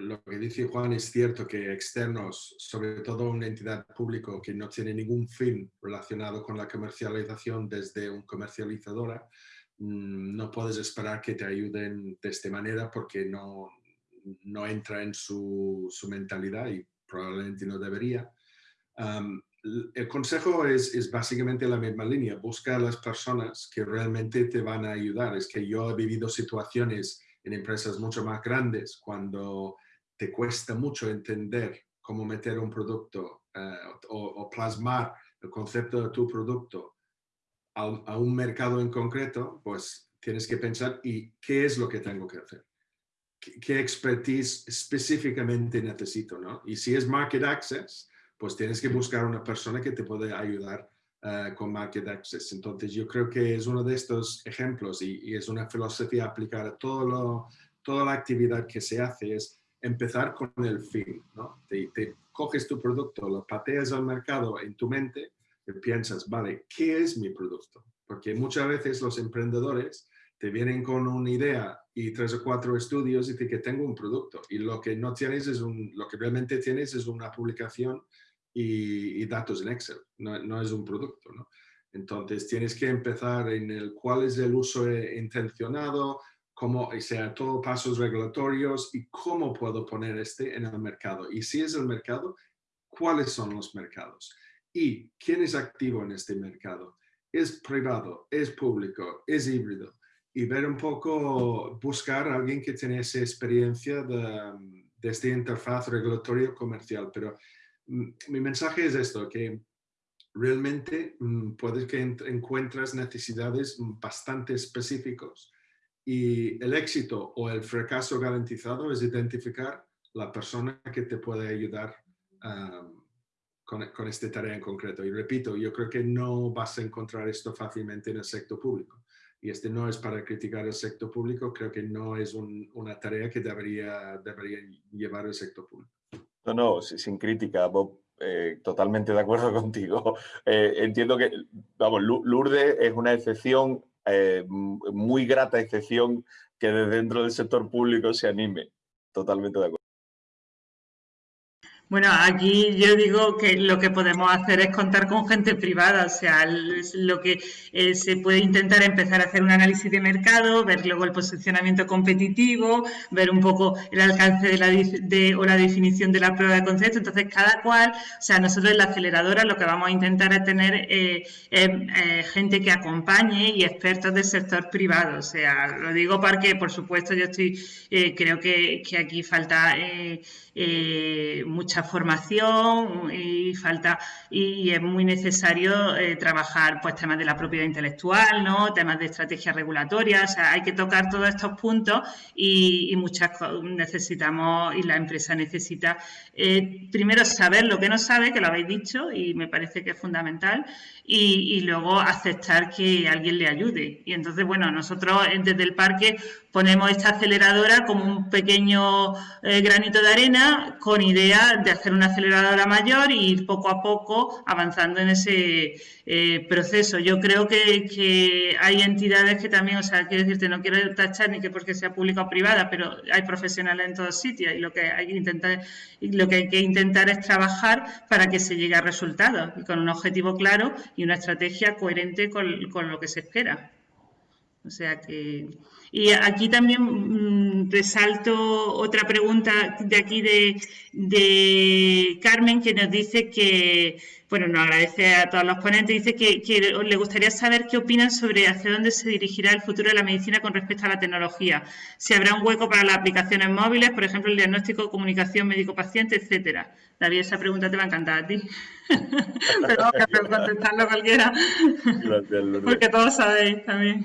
lo que dice Juan es cierto que externos, sobre todo una entidad pública que no tiene ningún fin relacionado con la comercialización desde un comercializadora, mm, no puedes esperar que te ayuden de esta manera porque no, no entra en su, su mentalidad y probablemente no debería. el consejo es, es, básicamente la misma línea, busca a las personas que realmente te van a ayudar. Es que yo he vivido situaciones en empresas mucho más grandes cuando te cuesta mucho entender cómo meter un producto eh, o, plasmar el concepto de tu producto a, un mercado en concreto, pues tienes que pensar, ¿y qué es lo que tengo que hacer? ¿Qué, expertise específicamente necesito? ¿no? Y si es market access, pues tienes que buscar una persona que te puede ayudar eh, con market access. Entonces yo creo que es uno de estos ejemplos y, y es una filosofía aplicada a todo lo, toda la actividad que se hace, es empezar con el fin, ¿no? Te, coges tu producto, lo pateas al mercado en tu mente y piensas, vale, ¿qué es mi producto? Porque muchas veces los emprendedores te vienen con una idea y tres o cuatro estudios y dicen que tengo un producto y lo que no tienes es un, lo que realmente tienes es una publicación y, datos en Excel, no, no, es un producto, ¿no? Entonces tienes que empezar en el cuál es el uso intencionado, cómo, o sea, todos pasos regulatorios y cómo puedo poner este en el mercado. Y si es el mercado, ¿cuáles son los mercados? Y quién es activo en este mercado. ¿Es privado? ¿Es público? ¿Es híbrido? Y ver un poco, buscar a alguien que tiene esa experiencia de, de esta interfaz regulatorio comercial. Pero mm, mi mensaje es esto, que realmente mm, puedes que encuentras necesidades bastante específicos y el éxito o el fracaso garantizado es identificar la persona que te puede ayudar con, con, esta tarea en concreto. Y repito, yo creo que no vas a encontrar esto fácilmente en el sector público. Y este no es para criticar el sector público, creo que no es una tarea que debería, debería llevar el sector público. No, no, sin crítica, Bob. Eh, totalmente de acuerdo contigo. Eh, entiendo que, vamos, Lourdes es una excepción eh, muy grata excepción que de dentro del sector público se anime. Totalmente de acuerdo. Bueno, aquí yo digo que lo que podemos hacer es contar con gente privada, o sea, lo que eh, se puede intentar empezar a hacer un análisis de mercado, ver luego el posicionamiento competitivo, ver un poco el alcance de la, de, o la definición de la prueba de concepto. Entonces, cada cual, o sea, nosotros en la aceleradora lo que vamos a intentar es tener eh, eh, gente que acompañe y expertos del sector privado. O sea, lo digo porque, por supuesto, yo estoy, creo que, que, aquí falta mucha formación y falta y, es muy necesario eh, trabajar pues temas de la propiedad intelectual, ¿no? temas de estrategia regulatoria, o sea, hay que tocar todos estos puntos y, muchas necesitamos y la empresa necesita eh, primero saber lo que no sabe, que lo habéis dicho y me parece que es fundamental, y, luego aceptar que alguien le ayude. Y entonces, bueno, nosotros desde el parque ponemos esta aceleradora como un pequeño eh, granito de arena con idea de hacer una aceleradora mayor y ir poco a poco avanzando en ese eh, proceso. Yo creo que, hay entidades que también, o sea, quiero decirte, no quiero tachar ni que porque sea pública o privada, pero hay profesionales en todos sitios y lo que hay que intentar, lo que hay que intentar es trabajar para que se llegue a resultados y con un objetivo claro y una estrategia coherente con, con lo que se espera. O sea que... Y aquí también mm, resalto otra pregunta de aquí de, Carmen que nos dice que, bueno, nos agradece a todos los ponentes, dice que, le gustaría saber qué opinan sobre hacia dónde se dirigirá el futuro de la medicina con respecto a la tecnología. Si habrá un hueco para las aplicaciones móviles, por ejemplo, el diagnóstico, comunicación médico-paciente, etcétera. David, esa pregunta te va a encantar a ti. Pero que contestarlo cualquiera. Porque todos sabéis también.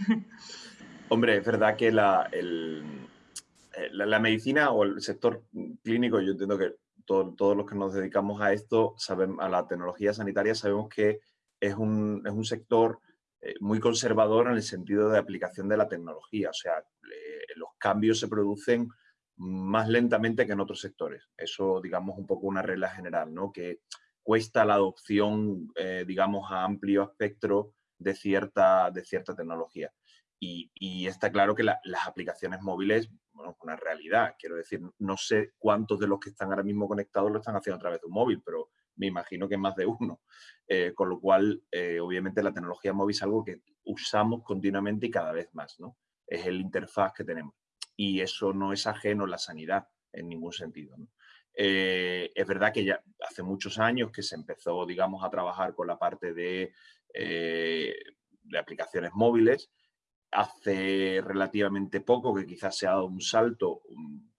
Hombre, es verdad que eh, la, la, medicina o el sector clínico, yo entiendo que todos los que nos dedicamos a esto, saben, a la tecnología sanitaria, sabemos que es un, es un sector eh, muy conservador en el sentido de aplicación de la tecnología. O sea, los cambios se producen más lentamente que en otros sectores. Eso, digamos, un poco una regla general, ¿no? Que cuesta la adopción, eh, digamos, a amplio espectro de cierta, de cierta tecnología. Y, está claro que las aplicaciones móviles, bueno, es una realidad. Quiero decir, no sé cuántos de los que están ahora mismo conectados lo están haciendo a través de un móvil, pero me imagino que más de uno. Eh, con lo cual, eh, obviamente, la tecnología móvil es algo que usamos continuamente y cada vez más, ¿no? Es el interfaz que tenemos. Y eso no es ajeno a la sanidad en ningún sentido, eh, es verdad que ya hace muchos años que se empezó, digamos, a trabajar con la parte de, de aplicaciones móviles, hace relativamente poco que quizás se ha dado un salto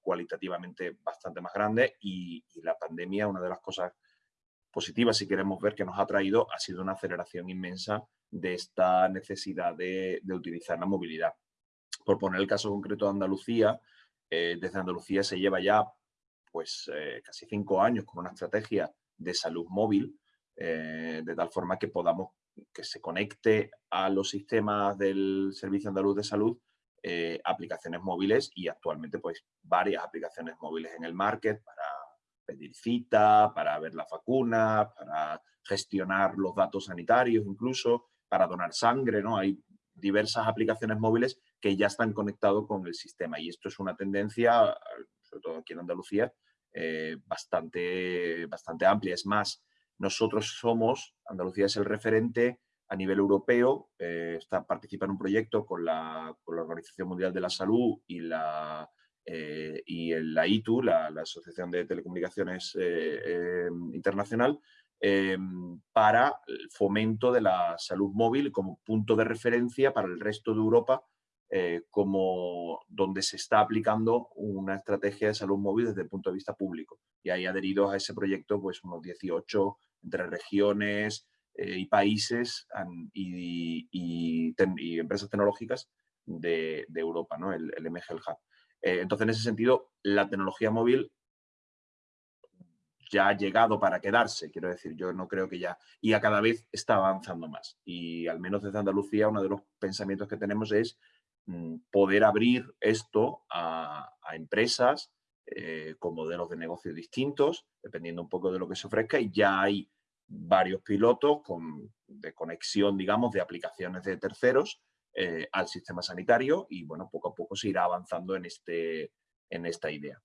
cualitativamente bastante más grande y, la pandemia, una de las cosas positivas, si queremos ver, que nos ha traído, ha sido una aceleración inmensa de esta necesidad de, utilizar la movilidad. Por poner el caso concreto de Andalucía, eh, desde Andalucía se lleva ya pues eh, casi cinco años con una estrategia de salud móvil, eh, de tal forma que podamos que se conecte a los sistemas del Servicio Andaluz de Salud eh, aplicaciones móviles y actualmente pues varias aplicaciones móviles en el market para pedir cita, para ver la vacuna, para gestionar los datos sanitarios incluso, para donar sangre, ¿no? Hay diversas aplicaciones móviles que ya están conectados con el sistema y esto es una tendencia, sobre todo aquí en Andalucía, eh, bastante, bastante amplia. Es más, nosotros somos, Andalucía es el referente a nivel europeo, eh, está, participa en un proyecto con la, Organización Mundial de la Salud y la, eh, la ITU, la, Asociación de Telecomunicaciones eh, Internacional, para el fomento de la salud móvil como punto de referencia para el resto de Europa, como donde se está aplicando una estrategia de salud móvil desde el punto de vista público. Y hay adheridos a ese proyecto pues unos 18 entre regiones eh, y países y, empresas tecnológicas de, Europa, ¿no? el, el MGL Hub. Eh, entonces, en ese sentido, la tecnología móvil ya ha llegado para quedarse, quiero decir, yo no creo que ya, y a cada vez está avanzando más. Y al menos desde Andalucía, uno de los pensamientos que tenemos es poder abrir esto a, empresas eh, con modelos de negocio distintos, dependiendo un poco de lo que se ofrezca, y ya hay varios pilotos con, de conexión, digamos, de aplicaciones de terceros eh, al sistema sanitario y bueno, poco a poco se irá avanzando en, este, en esta idea.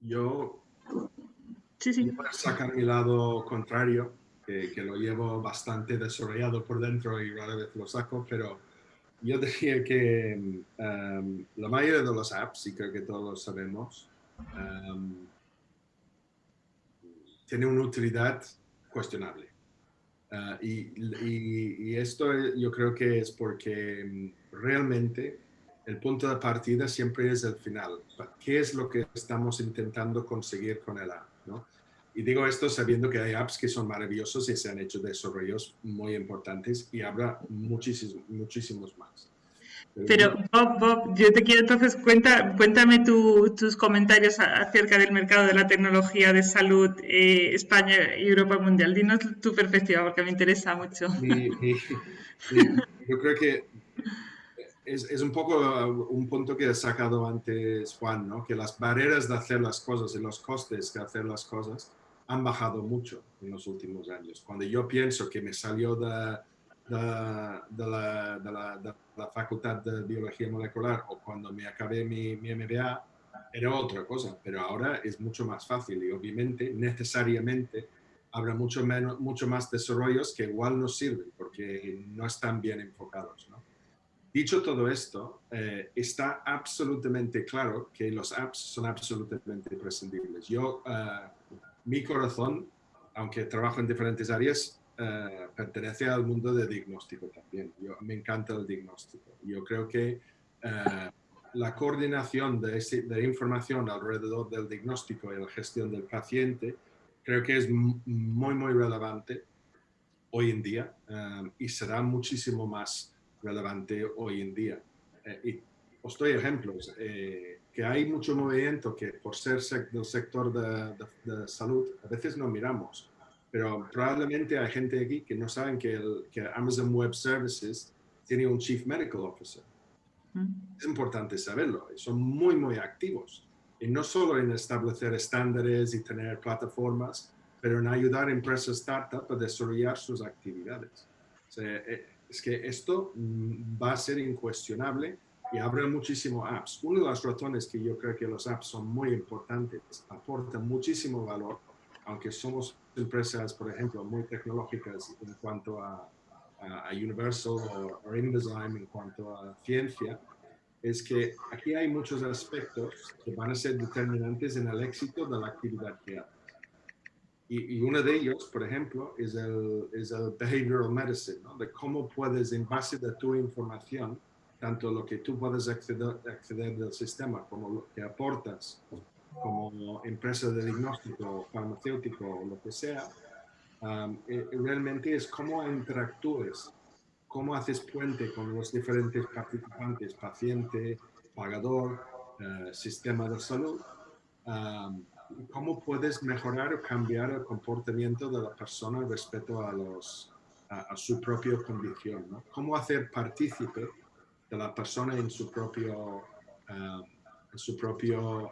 Yo, sí, sí. sacar mi lado contrario, que, lo llevo bastante desarrollado por dentro y rara vez lo saco, pero yo diría que um, la mayoría de los apps, y creo que todos lo sabemos, um, tiene una utilidad cuestionable. Uh, y, esto yo creo que es porque um, realmente el punto de partida siempre es el final. ¿Qué es lo que estamos intentando conseguir con el app? Y digo esto sabiendo que hay apps que son maravillosos y se han hecho desarrollos muy importantes y habrá muchísimos, muchísimos más. Pero Bob, Bob, yo te quiero entonces, cuenta, cuéntame tus comentarios acerca del mercado de la tecnología de salud eh, España y Europa Mundial. Dinos tu perspectiva porque me interesa mucho. yo creo que es, un poco uh, un punto que ha sacado antes Juan, ¿no? que las barreras de hacer las cosas y los costes de hacer las cosas han bajado mucho en los últimos años. Cuando yo pienso que me salió de, de, la, de, la, facultad de biología molecular o cuando me acabé mi, mi MBA, era otra cosa, pero ahora es mucho más fácil y obviamente necesariamente habrá mucho, menos, mucho más desarrollos que igual no sirven porque no están bien enfocados. ¿no? Dicho todo esto, eh, está absolutamente claro que los apps son absolutamente imprescindibles. Yo, uh, mi corazón, aunque trabajo en diferentes áreas, uh, pertenece al mundo de diagnóstico también. Yo, me encanta el diagnóstico. Yo creo que uh, la coordinación de, ese, de, información alrededor del diagnóstico y la gestión del paciente creo que es muy, muy relevante hoy en día y será muchísimo más relevante hoy en día. Eh, y os doy ejemplos, eh, que hay mucho movimiento que por ser del sector de, salud a veces no miramos, pero probablemente hay gente aquí que no saben que, el, que Amazon Web Services tiene un Chief Medical Officer. Es importante saberlo, son muy, muy activos. Y no solo en establecer estándares y tener plataformas, pero en ayudar a empresas startup a desarrollar sus actividades. O sea, eh, es que esto mm, va a ser incuestionable y habrá muchísimos apps. Una de las razones que yo creo que los apps son muy importantes, aportan muchísimo valor, aunque somos empresas, por ejemplo, muy tecnológicas en cuanto a, Universal o, InDesign en cuanto a ciencia, es que aquí hay muchos aspectos que van a ser determinantes en el éxito de la actividad que haces. Y, uno de ellos, por ejemplo, es el, es el behavioral medicine, ¿no? de cómo puedes, en base de tu información, tanto lo que tú puedes acceder, acceder del sistema como lo que aportas como empresa de diagnóstico farmacéutico o lo que sea, um, realmente es cómo interactúes, cómo haces puente con los diferentes participantes, paciente, pagador, eh, sistema de salud, um, cómo puedes mejorar o cambiar el comportamiento de la persona respecto a, los, a, su propia condición. ¿no? Cómo hacer partícipe de la persona en su propio, eh, en su propio eh,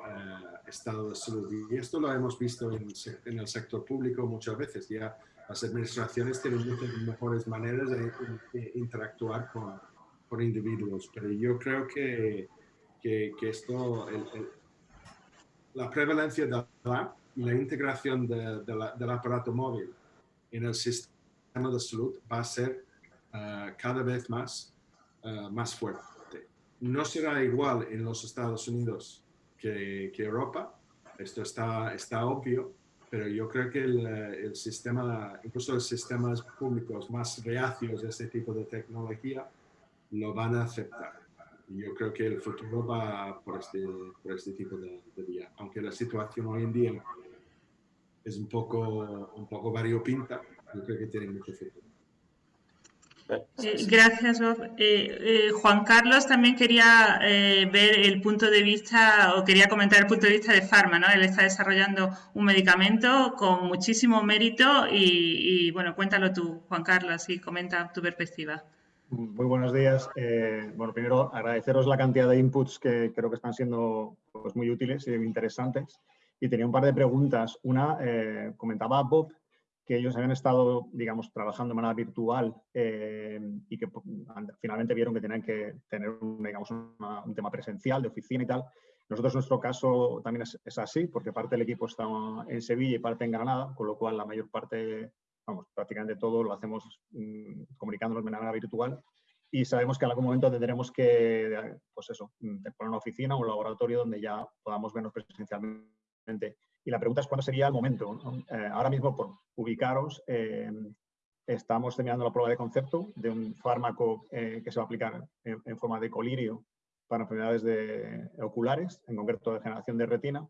estado de salud. Y esto lo hemos visto en, en, el sector público muchas veces. Ya las administraciones tienen muchas mejores maneras de, interactuar con, con, individuos, pero yo creo que, que, que esto, el, la prevalencia de la, y la integración del aparato móvil en el sistema de salud va a ser eh, cada vez más, uh, más fuerte. No será igual en los Estados Unidos que, Europa, esto está, está obvio, pero yo creo que el, el, sistema, incluso los sistemas públicos más reacios a este tipo de tecnología, lo van a aceptar yo creo que el futuro va por este, por este tipo de, vía. Aunque la situación hoy en día es un poco, un poco variopinta, yo creo que tiene mucho futuro. Eh, gracias, Bob. Eh, eh, Juan Carlos también quería ver el punto de vista, o quería comentar el punto de vista de Pharma, ¿no? Él está desarrollando un medicamento con muchísimo mérito y, y bueno, cuéntalo tú, Juan Carlos, y comenta tu perspectiva. Muy buenos días. Eh, bueno, primero agradeceros la cantidad de inputs que creo que están siendo pues, muy útiles y interesantes. Y tenía un par de preguntas. Una, eh, comentaba Bob que ellos habían estado, digamos, trabajando de manera virtual eh, y que pues, finalmente vieron que tenían que tener digamos, un tema presencial de oficina y tal. Nosotros, nuestro caso, también es, así, porque parte del equipo está en Sevilla y parte en Granada, con lo cual la mayor parte, vamos, prácticamente todo lo hacemos mm, comunicándonos de manera virtual y sabemos que en algún momento tendremos que, pues eso, mm, poner una oficina o un laboratorio donde ya podamos vernos presencialmente. Y la pregunta es cuándo sería el momento. Eh, ahora mismo, por ubicaros, eh, estamos terminando la prueba de concepto de un fármaco eh, que se va a aplicar en, forma de colirio para enfermedades de, oculares, en concreto de generación de retina.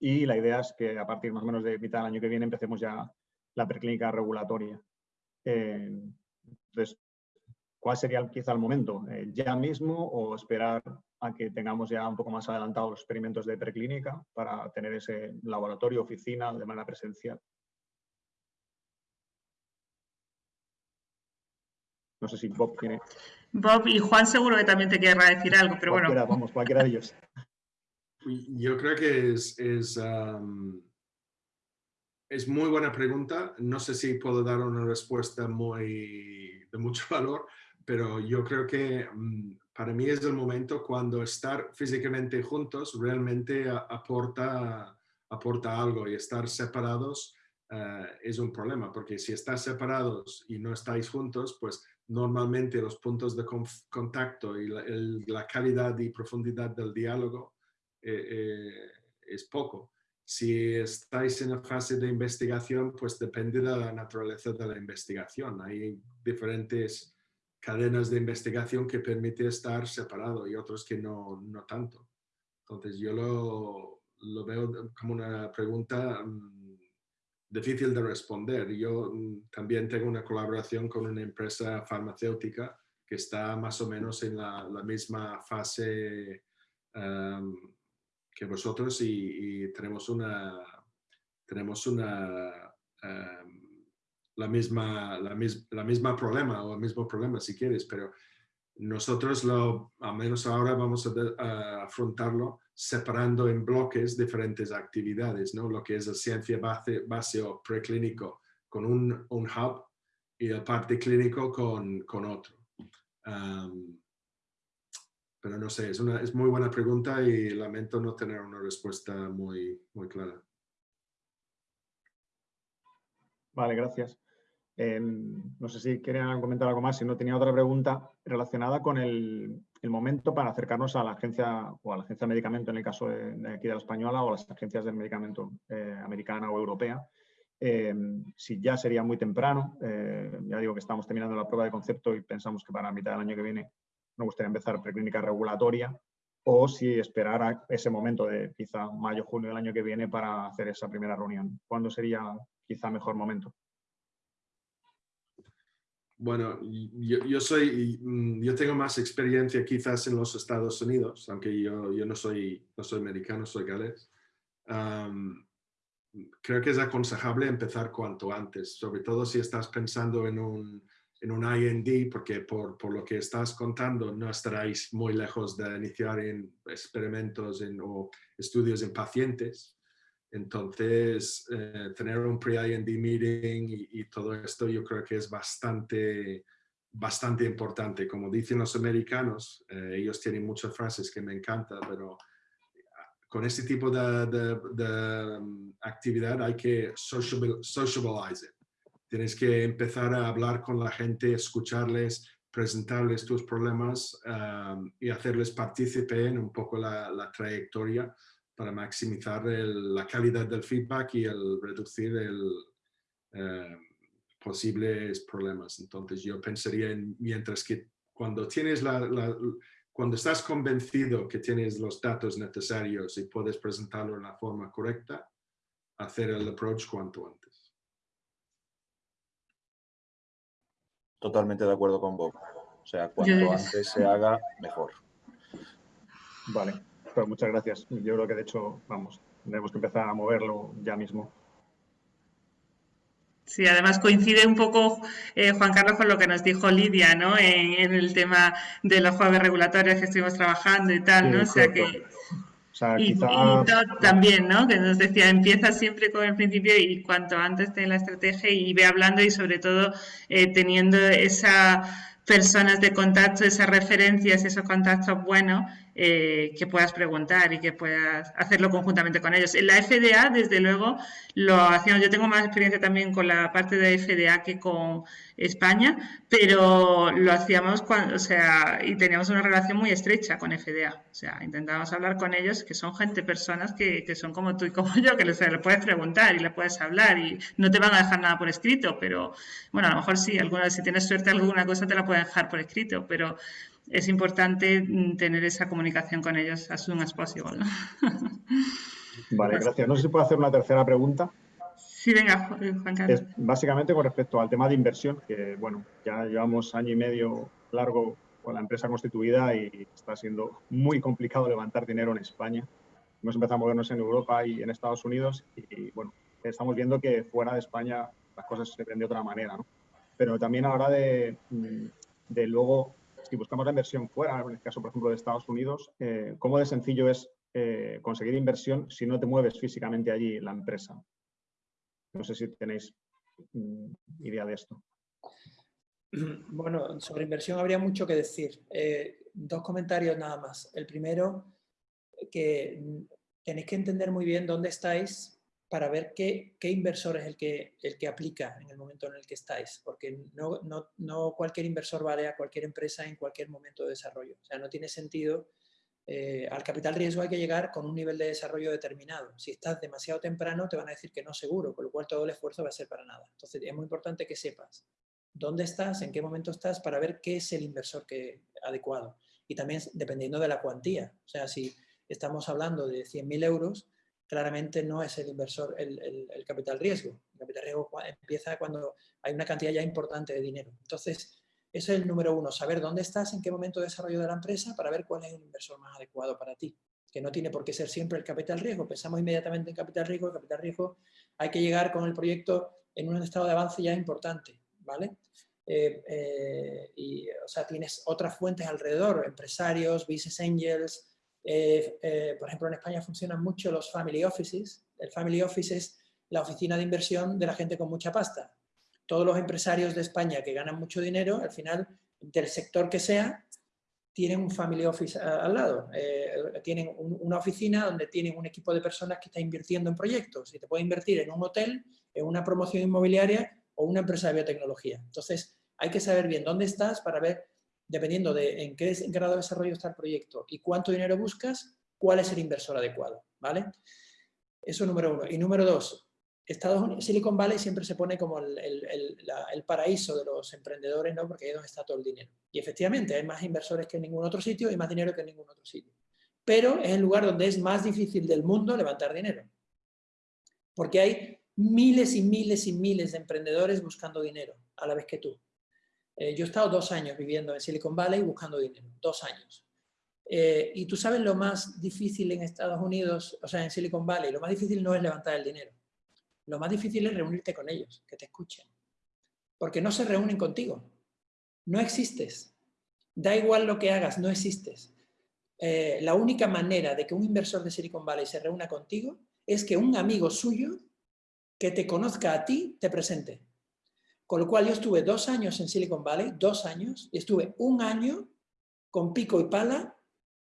Y la idea es que a partir más o menos de mitad del año que viene empecemos ya la preclínica regulatoria. entonces, ¿cuál sería quizá el momento? ¿Ya mismo o esperar a que tengamos ya un poco más adelantados los experimentos de preclínica para tener ese laboratorio, oficina de manera presencial. No sé si Bob tiene... Bob y Juan seguro que también te querrá decir algo, pero bueno. Vamos, cualquiera de ellos. Yo creo que es, es, es, muy buena pregunta. No sé si puedo dar una respuesta muy de mucho valor, pero yo creo que mm, para mí es el momento cuando estar físicamente juntos realmente aporta, aporta algo y estar separados eh, es un problema, porque si estás separados y no estáis juntos, pues normalmente los puntos de contacto y la, calidad y profundidad del diálogo eh, eh, es poco. Si estáis en la fase de investigación, pues depende de la naturaleza de la investigación. Hay diferentes cadenas de investigación que permite estar separado y otros que no, no tanto. Entonces yo lo, lo, veo como una pregunta mm, difícil de responder. Yo mm, también tengo una colaboración con una empresa farmacéutica que está más o menos en la, la misma fase em, que vosotros y, tenemos una, tenemos una em, la misma, la, la, misma problema o el mismo problema si quieres, pero nosotros lo, al menos ahora vamos a, afrontarlo separando en bloques diferentes actividades, ¿no? Lo que es la ciencia base, base o preclínico con un, un, hub y el parte clínico con, con otro. pero no sé, es una es muy buena pregunta y lamento no tener una respuesta muy, muy clara. Vale, gracias. Em, no sé si querían comentar algo más, si no tenía otra pregunta relacionada con el, momento para acercarnos a la agencia o a la agencia de medicamento en el caso de, aquí de la española o a las agencias del medicamento eh, americana o europea. Em, si ya sería muy temprano, eh, ya digo que estamos terminando la prueba de concepto y pensamos que para mitad del año que viene nos gustaría empezar preclínica regulatoria o si esperar a ese momento de quizá mayo, junio del año que viene para hacer esa primera reunión. ¿Cuándo sería quizá mejor momento? Bueno, yo, soy, mm, yo tengo más experiencia quizás en los Estados Unidos, aunque yo, yo no, soy, no soy americano, soy galés. creo que es aconsejable empezar cuanto antes, sobre todo si estás pensando en un, en un IND, porque por, por, lo que estás contando no estaréis muy lejos de iniciar en experimentos en, o estudios en pacientes. Entonces, eh, tener un pre-IND meeting y, todo esto yo creo que es bastante, bastante importante. Como dicen los americanos, eh, ellos tienen muchas frases que me encantan, pero ah, con este tipo de, mm, actividad hay que socialize Tienes que empezar a hablar con la gente, escucharles, presentarles tus problemas um, y hacerles partícipe en un poco la, la trayectoria para maximizar la calidad del feedback y el reducir el, eh, posibles problemas. Entonces yo pensaría en, mientras que cuando tienes la, cuando estás convencido que tienes los datos necesarios y puedes presentarlo en la forma correcta, hacer el approach cuanto antes. Totalmente de acuerdo con Bob. O sea, cuanto antes se haga, mejor. Vale muchas gracias. Yo creo que de hecho, vamos, tenemos que empezar a moverlo ya mismo. Sí, además coincide un poco, eh, Juan Carlos, con lo que nos dijo Lidia, ¿no? En, el tema de los jueves regulatorios que estuvimos trabajando y tal, ¿no? O sea que... y, también, ¿no? Que nos decía, empieza siempre con el principio y cuanto antes ten la estrategia y ve hablando y sobre todo eh, teniendo esas personas de contacto, esas referencias, esos contactos buenos eh, que puedas preguntar y que puedas hacerlo conjuntamente con ellos. En la FDA, desde luego, lo hacíamos. Yo tengo más experiencia también con la parte de FDA que con España, pero lo hacíamos o sea, y teníamos una relación muy estrecha con FDA. O sea, intentábamos hablar con ellos, que son gente, personas que, son como tú y como yo, que les, les, puedes preguntar y le puedes hablar y no te van a dejar nada por escrito, pero bueno, a lo mejor sí, alguna, si tienes suerte alguna cosa te la pueden dejar por escrito, pero es importante mm, tener esa comunicación con ellos as soon as possible. Vale, gracias. No sé si puedo hacer una tercera pregunta. Sí, venga, Juan Carlos. básicamente con respecto al tema de inversión, que bueno, ya llevamos año y medio largo con la empresa constituida y está siendo muy complicado levantar dinero en España. Hemos empezado a movernos en Europa y en Estados Unidos y, bueno, estamos viendo que fuera de España las cosas se ven de otra manera, ¿no? Pero también a la hora de, mm, de luego si buscamos la inversión fuera, en el caso, por ejemplo, de Estados Unidos, eh, ¿cómo de sencillo es eh, conseguir inversión si no te mueves físicamente allí la empresa? No sé si tenéis mm, idea de esto. Bueno, sobre inversión habría mucho que decir. Eh, dos comentarios nada más. El primero, que tenéis que entender muy bien dónde estáis para ver qué, inversor es el que, el que aplica en el momento en el que estáis, porque no, no, cualquier inversor vale a cualquier empresa en cualquier momento de desarrollo. O sea, no tiene sentido, eh, al capital riesgo hay que llegar con un nivel de desarrollo determinado. Si estás demasiado temprano te van a decir que no seguro, con lo cual todo el esfuerzo va a ser para nada. Entonces es muy importante que sepas dónde estás, en qué momento estás, para ver qué es el inversor que, adecuado. Y también dependiendo de la cuantía. O sea, si estamos hablando de 100.000 euros, claramente no es el inversor el, capital riesgo. El capital riesgo empieza cuando hay una cantidad ya importante de dinero. Entonces, eso es el número uno, saber dónde estás, en qué momento de desarrollo de la empresa para ver cuál es el inversor más adecuado para ti. Que no tiene por qué ser siempre el capital riesgo. Pensamos inmediatamente en capital riesgo. El capital riesgo hay que llegar con el proyecto en un estado de avance ya importante. ¿vale? Eh, eh, y, o sea, tienes otras fuentes alrededor, empresarios, business angels, eh, eh, por ejemplo, en España funcionan mucho los family offices. El family office es la oficina de inversión de la gente con mucha pasta. Todos los empresarios de España que ganan mucho dinero, al final, del sector que sea, tienen un family office al lado. Eh, tienen una oficina donde tienen un equipo de personas que está invirtiendo en proyectos y te puede invertir en un hotel, en una promoción inmobiliaria o una empresa de biotecnología. Entonces, hay que saber bien dónde estás para ver dependiendo de en qué grado de desarrollo está el proyecto y cuánto dinero buscas, cuál es el inversor adecuado, ¿vale? Eso número uno. Y número dos, Estados Unidos, Silicon Valley siempre se pone como el, el, paraíso de los emprendedores, ¿no? Porque ahí es donde está todo el dinero. Y efectivamente, hay más inversores que en ningún otro sitio y más dinero que en ningún otro sitio. Pero es el lugar donde es más difícil del mundo levantar dinero. Porque hay miles y miles y miles de emprendedores buscando dinero a la vez que tú. Eh, yo he estado dos años viviendo en Silicon Valley buscando dinero, dos años. Eh, y tú sabes lo más difícil en Estados Unidos, o sea, en Silicon Valley, lo más difícil no es levantar el dinero. Lo más difícil es reunirte con ellos, que te escuchen. Porque no se reúnen contigo. No existes. Da igual lo que hagas, no existes. Eh, la única manera de que un inversor de Silicon Valley se reúna contigo es que un amigo suyo que te conozca a ti te presente. Con lo cual yo estuve dos años en Silicon Valley, dos años, y estuve un año con pico y pala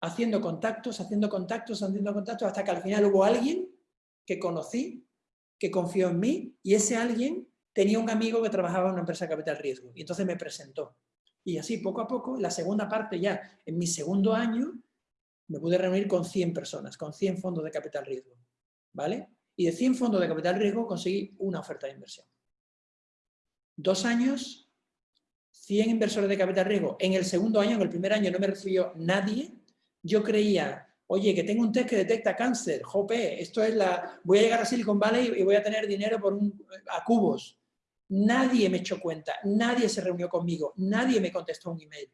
haciendo contactos, haciendo contactos, haciendo contactos, hasta que al final hubo alguien que conocí, que confió en mí, y ese alguien tenía un amigo que trabajaba en una empresa de capital riesgo, y entonces me presentó. Y así, poco a poco, la segunda parte ya, en mi segundo año, me pude reunir con 100 personas, con 100 fondos de capital riesgo, ¿vale? Y de 100 fondos de capital riesgo conseguí una oferta de inversión dos años, 100 inversores de capital riesgo. En el segundo año, en el primer año no me recibió nadie. Yo creía, oye, que tengo un test que detecta cáncer, jope, esto es la... Voy a llegar a Silicon Valley y voy a tener dinero por un, a cubos. Nadie me echó cuenta, nadie se reunió conmigo, nadie me contestó un email.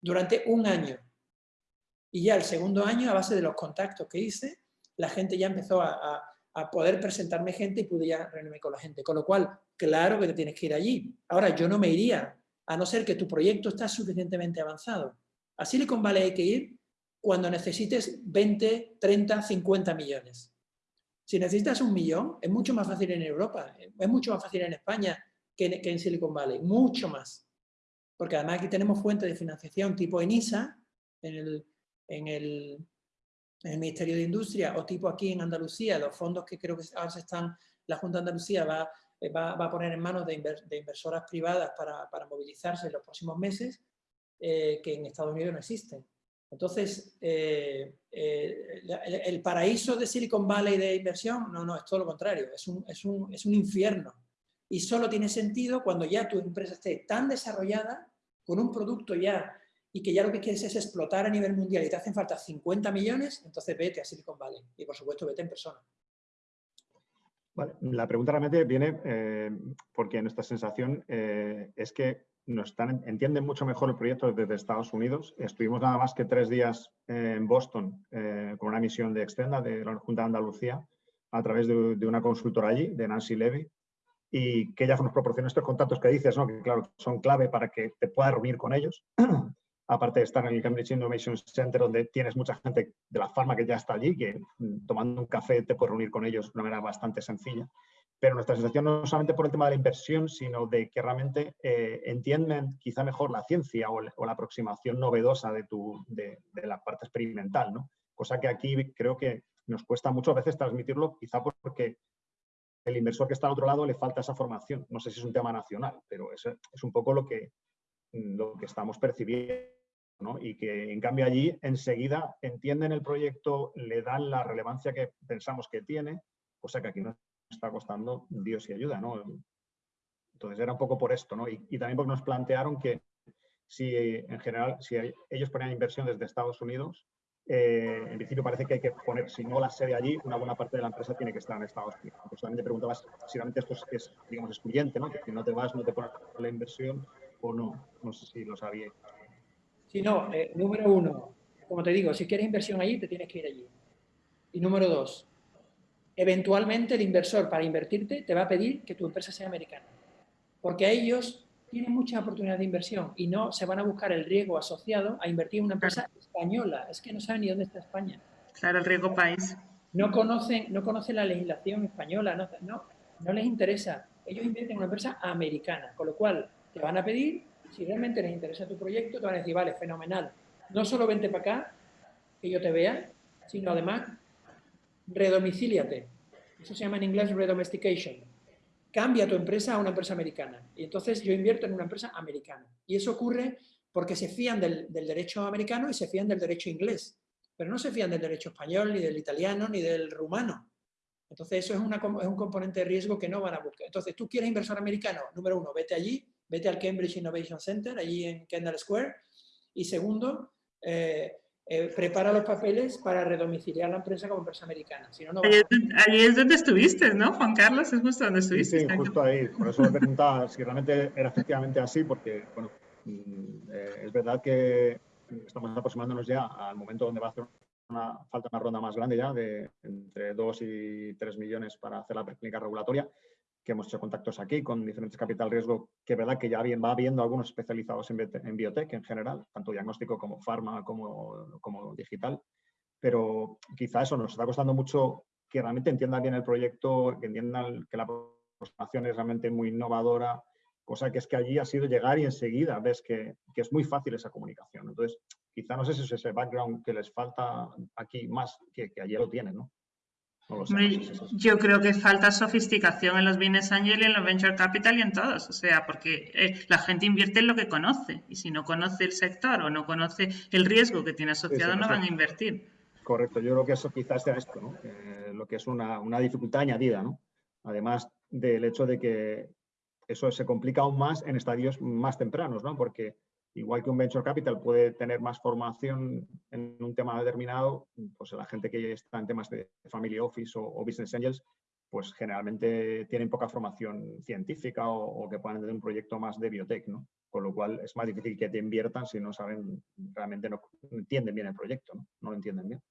Durante un año. Y ya el segundo año, a base de los contactos que hice, la gente ya empezó a a poder presentarme gente y pude ya reunirme con la gente. Con lo cual, claro que te tienes que ir allí. Ahora, yo no me iría, a no ser que tu proyecto está suficientemente avanzado. A Silicon Valley hay que ir cuando necesites 20, 30, 50 millones. Si necesitas un millón, es mucho más fácil en Europa, es mucho más fácil en España que en, Silicon Valley, mucho más. Porque además aquí tenemos fuentes de financiación tipo ENISA, en el, en el, Ministerio de Industria, o tipo aquí en Andalucía, los fondos que creo que ahora se están, la Junta de Andalucía va, va, a poner en manos de, inversoras privadas para, para, movilizarse en los próximos meses, eh, que en Estados Unidos no existen. Entonces, eh, eh, el, paraíso de Silicon Valley de inversión, no, no, es todo lo contrario, es un, es un, es un infierno. Y solo tiene sentido cuando ya tu empresa esté tan desarrollada, con un producto ya, y que ya lo que quieres es explotar a nivel mundial y te hacen falta 50 millones, entonces vete a Silicon Valley. Y por supuesto, vete en persona. la pregunta realmente viene eh, porque nuestra sensación es que nos están, entienden mucho mejor el proyecto desde Estados Unidos. Estuvimos nada más que tres días en Boston eh, con una misión de Extenda de la Junta de Andalucía a través de, una consultora allí, de Nancy Levy, y que ella nos proporcionó estos contactos que dices, ¿no? que claro, son clave para que te puedas reunir con ellos. Aparte de estar en el Cambridge Innovation Center, donde tienes mucha gente de la farma que ya está allí, que mm, tomando un café te puedes reunir con ellos de una manera bastante sencilla pero nuestra sensación no solamente por el tema de la inversión, sino de que realmente eh, entienden quizá mejor la ciencia o, la aproximación novedosa de, tu, de, la parte experimental, ¿no? Cosa que aquí creo que nos cuesta muchas veces transmitirlo, quizá porque el inversor que está al otro lado le falta esa formación. No sé si es un tema nacional, pero es, es un poco lo que, lo que estamos percibiendo. Y que en cambio allí enseguida entienden el proyecto, le dan la relevancia que pensamos que tiene, cosa que aquí no está costando Dios y ayuda, ¿no? Entonces era un poco por esto, ¿no? Y, también porque nos plantearon que si en general, si ellos ponían inversión desde Estados Unidos, eh, en principio parece que hay que poner, si no la sede allí, una buena parte de la empresa tiene que estar en Estados Unidos. Pues también te preguntabas si realmente esto es, digamos, excluyente, ¿no? Que si no te vas, no te pones la inversión o no. No sé si lo sabía. Sí, no. Eh, número uno, como te digo, si quieres inversión allí, te tienes que ir allí. Y número dos, eventualmente el inversor para invertirte te va a pedir que tu empresa sea americana. Porque a ellos tienen mucha oportunidad de inversión y no se van a buscar el riesgo asociado a invertir en una empresa española. Es que no saben ni dónde está España. Claro, el riesgo país. No conocen, no conocen la legislación española, no, no, no les interesa. Ellos invierten en una empresa americana, con lo cual te van a pedir, si realmente les interesa tu proyecto, te van a decir, vale, fenomenal. No solo vente para acá, que yo te vea, sino además redomicíliate. Eso se llama en inglés redomestication. Cambia tu empresa a una empresa americana. Y entonces yo invierto en una empresa americana. Y eso ocurre porque se fían del, derecho americano y se fían del derecho inglés. Pero no se fían del derecho español, ni del italiano, ni del rumano. Entonces eso es, es un componente de riesgo que no van a buscar. Entonces tú quieres inversor americano, número uno, vete allí, vete al Cambridge Innovation Center, allí en Kendall Square. Y segundo, eh, eh, prepara los papeles para redomiciliar la empresa como empresa americana. Si no, allí, es donde estuviste, ¿no, Juan Carlos? Es justo donde estuviste. Sí, justo ahí. Por eso me preguntaba si realmente era efectivamente así, porque, bueno, mm, eh, es verdad que estamos aproximándonos ya al momento donde va a hacer una, falta una ronda más grande ya, de entre 2 y 3 millones para hacer la preclínica regulatoria que hemos hecho contactos aquí con diferentes capital riesgo, que es verdad que ya bien, va habiendo algunos especializados en, en biotech en general, tanto diagnóstico como farma, como, como digital, pero quizá eso nos está costando mucho que realmente entiendan bien el proyecto, que entiendan que la aproximación es realmente muy innovadora, cosa que es que allí ha sido llegar y enseguida ves que, que es muy fácil esa comunicación. Entonces, quizá no sé si es ese background que les falta aquí más, que, que allí lo tienen, ¿no? Yo creo que falta sofisticación en los business angel y en los venture capital y en todos, o sea, porque eh, la gente invierte en lo que conoce y si no conoce el sector o no conoce el riesgo que tiene asociado no van a invertir. Correcto, yo creo que eso quizás sea esto, ¿no? lo que es una, una, dificultad añadida, ¿no? Además del hecho de que eso se complica aún más en estadios más tempranos, ¿no? Porque igual que un venture capital puede tener más formación en un tema determinado, pues la gente que está en temas de family office o, business angels, pues generalmente tienen poca formación científica o, que puedan tener un proyecto más de biotech, ¿no? Con lo cual es más difícil que te inviertan si no saben, realmente no, entienden bien el proyecto, ¿no? No lo entienden bien.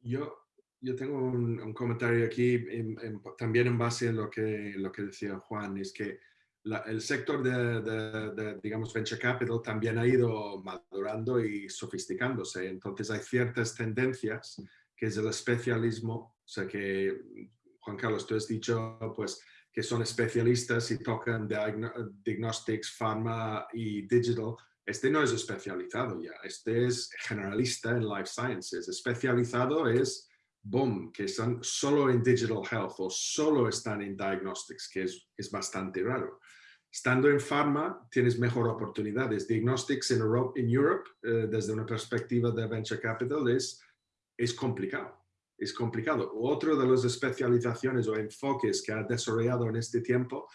Yo, yo tengo un, comentario aquí también en base a lo que, lo que decía Juan, es que el sector de, digamos, venture capital también ha ido madurando y sofisticándose. Entonces hay ciertas tendencias que es el especialismo, o sea que, Juan Carlos, tú has dicho pues, que son especialistas y tocan diagnostics, pharma y digital. Este no es especializado ya, este es generalista en life sciences. Especializado es, boom, que están solo en digital health o solo están en diagnostics, que es, es bastante raro. Estando en pharma, tienes mejor oportunidades. Diagnostics en Europe, in Europe eh, desde una perspectiva de venture capital, es, es complicado. Es complicado. Otro de las especializaciones o enfoques que ha desarrollado en este tiempo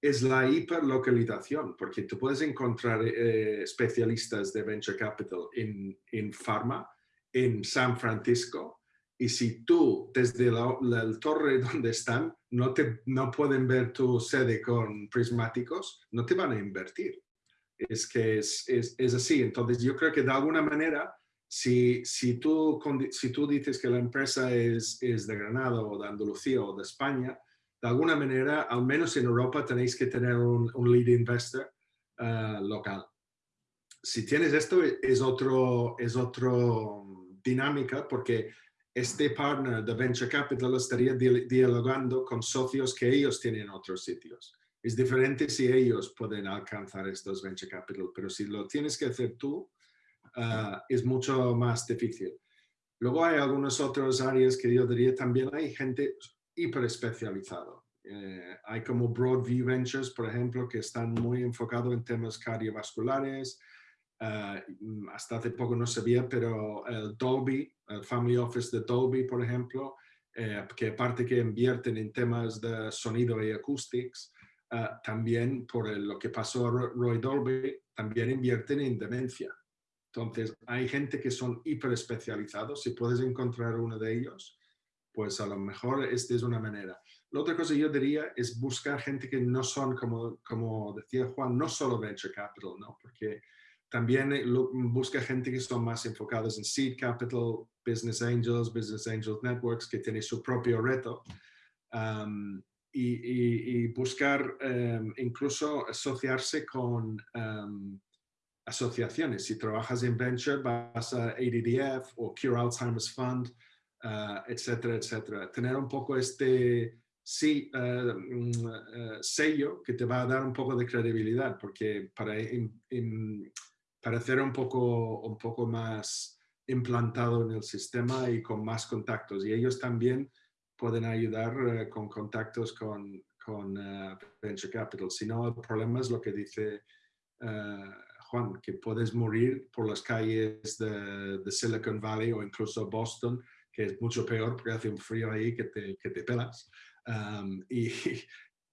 es la hiperlocalización, porque tú puedes encontrar eh, especialistas de venture capital en, en pharma, en San Francisco, y si tú desde la, torre donde están no, te, no pueden ver tu sede con prismáticos, no te van a invertir. Es que es, es, es así. Entonces yo creo que de alguna manera, si, si, tú, si tú dices que la empresa es, es de Granada o de Andalucía o de España, de alguna manera, al menos en Europa, tenéis que tener un, lead investor eh, local. Si tienes esto, es otro, es otro dinámica porque este partner de Venture Capital estaría dialogando con socios que ellos tienen en otros sitios. Es diferente si ellos pueden alcanzar estos Venture Capital, pero si lo tienes que hacer tú, eh, es mucho más difícil. Luego hay algunas otras áreas que yo diría también hay gente hiper especializado. Eh, hay como Broadview Ventures, por ejemplo, que están muy enfocados en temas cardiovasculares. Eh, hasta hace poco no sabía, pero el Dolby, el Family Office de Dolby, por ejemplo, eh, que aparte que invierten en temas de sonido y acoustics, también por lo que pasó a Roy Dolby, también invierten en demencia. Entonces, hay gente que son hiper especializados. Si puedes encontrar uno de ellos, pues a lo mejor esta es una manera. La otra cosa yo diría es buscar gente que no son, como, como decía Juan, no solo venture capital, ¿no? Porque también eh, busca gente que son más enfocados en seed capital, business angels, business angels networks, que tienen su propio reto. Um, y, buscar um, incluso asociarse con um, asociaciones. Si trabajas en venture, vas a ADDF o Cure Alzheimer's Fund, uh, etcétera, etcétera. Tener un poco este sí, uh, uh, sello que te va a dar un poco de credibilidad, porque para parecer un poco, un poco más implantado en el sistema y con más contactos. Y ellos también pueden ayudar con contactos con, con Venture Capital. Si no, el problema es lo que dice Juan, que puedes morir por las calles de, de Silicon Valley o incluso Boston que es mucho peor porque hace un frío ahí que te, que te pelas. y,